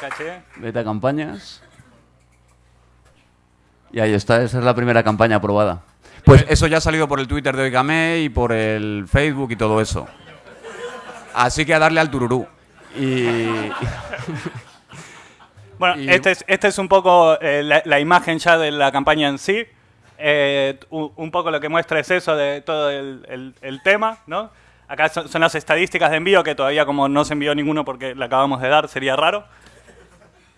Caché. Vete a campañas. Y ahí está, esa es la primera campaña aprobada. Pues eso ya ha salido por el Twitter de Oigame y por el Facebook y todo eso. Así que a darle al tururú. Y... *laughs* Bueno, Y- este, es, este es un poco eh, la, la imagen ya de la campaña en sí. Eh, un poco lo que muestra es eso de todo el, el- el tema, ¿no? Acá son, son las estadísticas de envío, que todavía como no se envió ninguno porque la acabamos de dar, sería raro.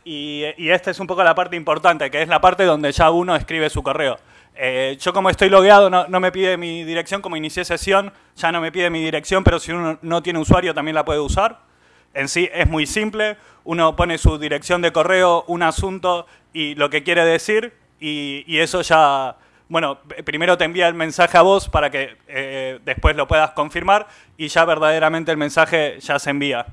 Y, y esta es un poco la parte importante, que es la parte donde ya uno escribe su correo. Eh, yo como estoy logueado no, no me pide mi dirección, como inicié sesión ya no me pide mi dirección, pero si uno no tiene usuario también la puede usar. En sí es muy simple, uno pone su dirección de correo, un asunto y lo que quiere decir y, eso ya, bueno, primero te envía el mensaje a vos para que eh, después lo puedas confirmar y ya verdaderamente el mensaje ya se envía.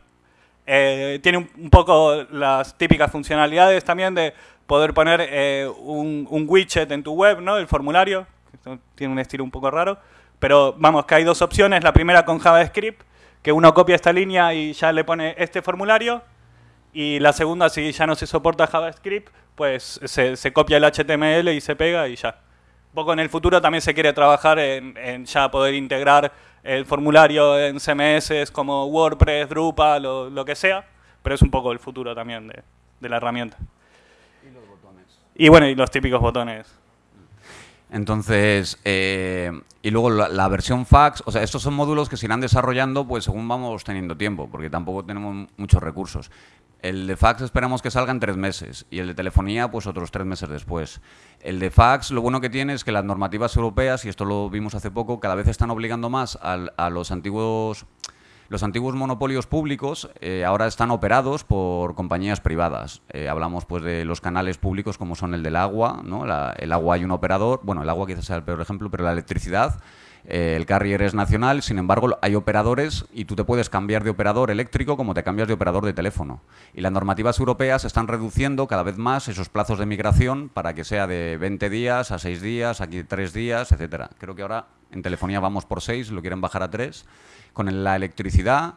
Eh, tiene un, poco las típicas funcionalidades también de poder poner eh, un, widget en tu web, ¿no? El formulario, que tiene un estilo un poco raro, pero vamos, que hay dos opciones. La primera con JavaScript, que uno copia esta línea y ya le pone este formulario, y la segunda, si ya no se soporta JavaScript, pues se, se copia el HTML y se pega y ya. Un poco en el futuro también se quiere trabajar en, en ya poder integrar el formulario en CMS como WordPress, Drupal lo que sea, pero es un poco el futuro también de, de la herramienta. Y bueno, y los típicos botones. Entonces, eh, y luego la, versión fax, o sea, estos son módulos que se irán desarrollando pues según vamos teniendo tiempo, porque tampoco tenemos muchos recursos. El de fax esperamos que salga en tres meses y el de telefonía pues otros tres meses después. El de fax lo bueno que tiene es que las normativas europeas, y esto lo vimos hace poco, cada vez están obligando más a los antiguos los antiguos monopolios públicos eh, ahora están operados por compañías privadas. Eh, hablamos pues de los canales públicos como son el del agua, ¿no? La- el agua hay un operador, bueno, el agua quizás sea el peor ejemplo, pero la electricidad, eh, el carrier es nacional, sin embargo hay operadores y tú te puedes cambiar de operador eléctrico como te cambias de operador de teléfono. Y las normativas europeas están reduciendo cada vez más esos plazos de migración para que sea de 20 días a 6 días, aquí 3 días, etcétera. Creo que ahora en telefonía vamos por 6, lo quieren bajar a 3. Con la electricidad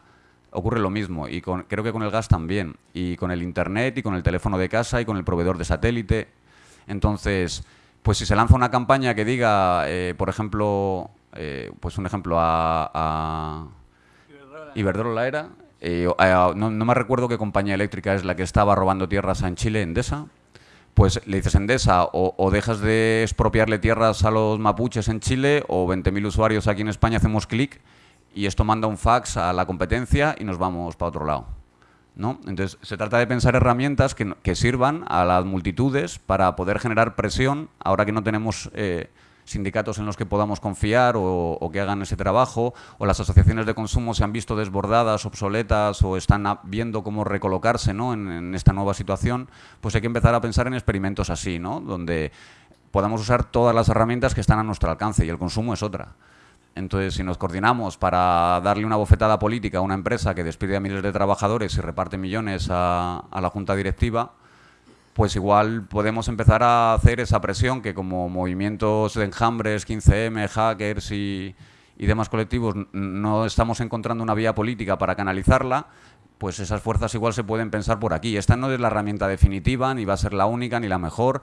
ocurre lo mismo y con- creo que con el gas también. Y con el internet y con el teléfono de casa y con el proveedor de satélite. Entonces, pues si se lanza una campaña que diga, eh, por ejemplo, eh, pues un ejemplo a, a Iberdrola era, eh, no, no me recuerdo qué compañía eléctrica es la que estaba robando tierras en Chile, Endesa, pues le dices Endesa o, o dejas de expropiarle tierras a los mapuches en Chile o 20.000 usuarios aquí en España hacemos clic y esto manda un fax a la competencia y nos vamos para otro lado. ¿no? Entonces, se trata de pensar herramientas que, que sirvan a las multitudes para poder generar presión, ahora que no tenemos eh, sindicatos en los que podamos confiar o, que hagan ese trabajo, o las asociaciones de consumo se han visto desbordadas, obsoletas, o están viendo cómo recolocarse ¿no? en, esta nueva situación, pues hay que empezar a pensar en experimentos así, ¿no? donde podamos usar todas las herramientas que están a nuestro alcance y el consumo es otra. Entonces, si nos coordinamos para darle una bofetada política a una empresa que despide a miles de trabajadores y reparte millones a, la junta directiva, pues igual podemos empezar a hacer esa presión que como movimientos de enjambres, 15M, hackers y, y demás colectivos no estamos encontrando una vía política para canalizarla, pues esas fuerzas igual se pueden pensar por aquí. Esta no es la herramienta definitiva, ni va a ser la única, ni la mejor,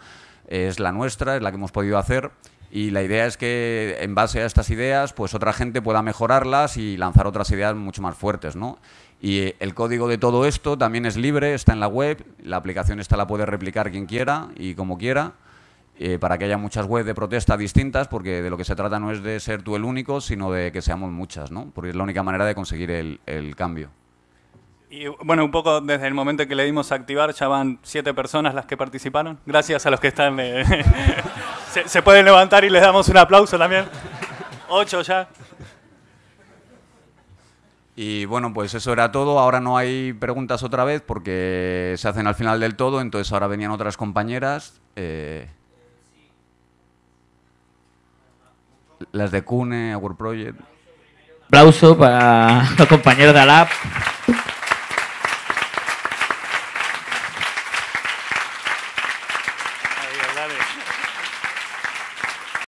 es la nuestra, es la que hemos podido hacer y la idea es que en base a estas ideas, pues otra gente pueda mejorarlas y lanzar otras ideas mucho más fuertes, ¿no? Y el código de todo esto también es libre, está en la web, la aplicación esta la puede replicar quien quiera y como quiera, eh, para que haya muchas webs de protesta distintas, porque de lo que se trata no es de ser tú el único, sino de que seamos muchas, ¿no? Porque es la única manera de conseguir el, el cambio. Y bueno, un poco desde el momento que le dimos a activar, ya van siete personas las que participaron. Gracias a los que están... Eh, *laughs* se, se, pueden levantar y les damos un aplauso también. Ocho ya. Y bueno, pues eso era todo. Ahora no hay preguntas otra vez porque se hacen al final del todo, entonces ahora venían otras compañeras. Eh, las de Cune, Our Project. Aplauso para los compañeros de ALAP.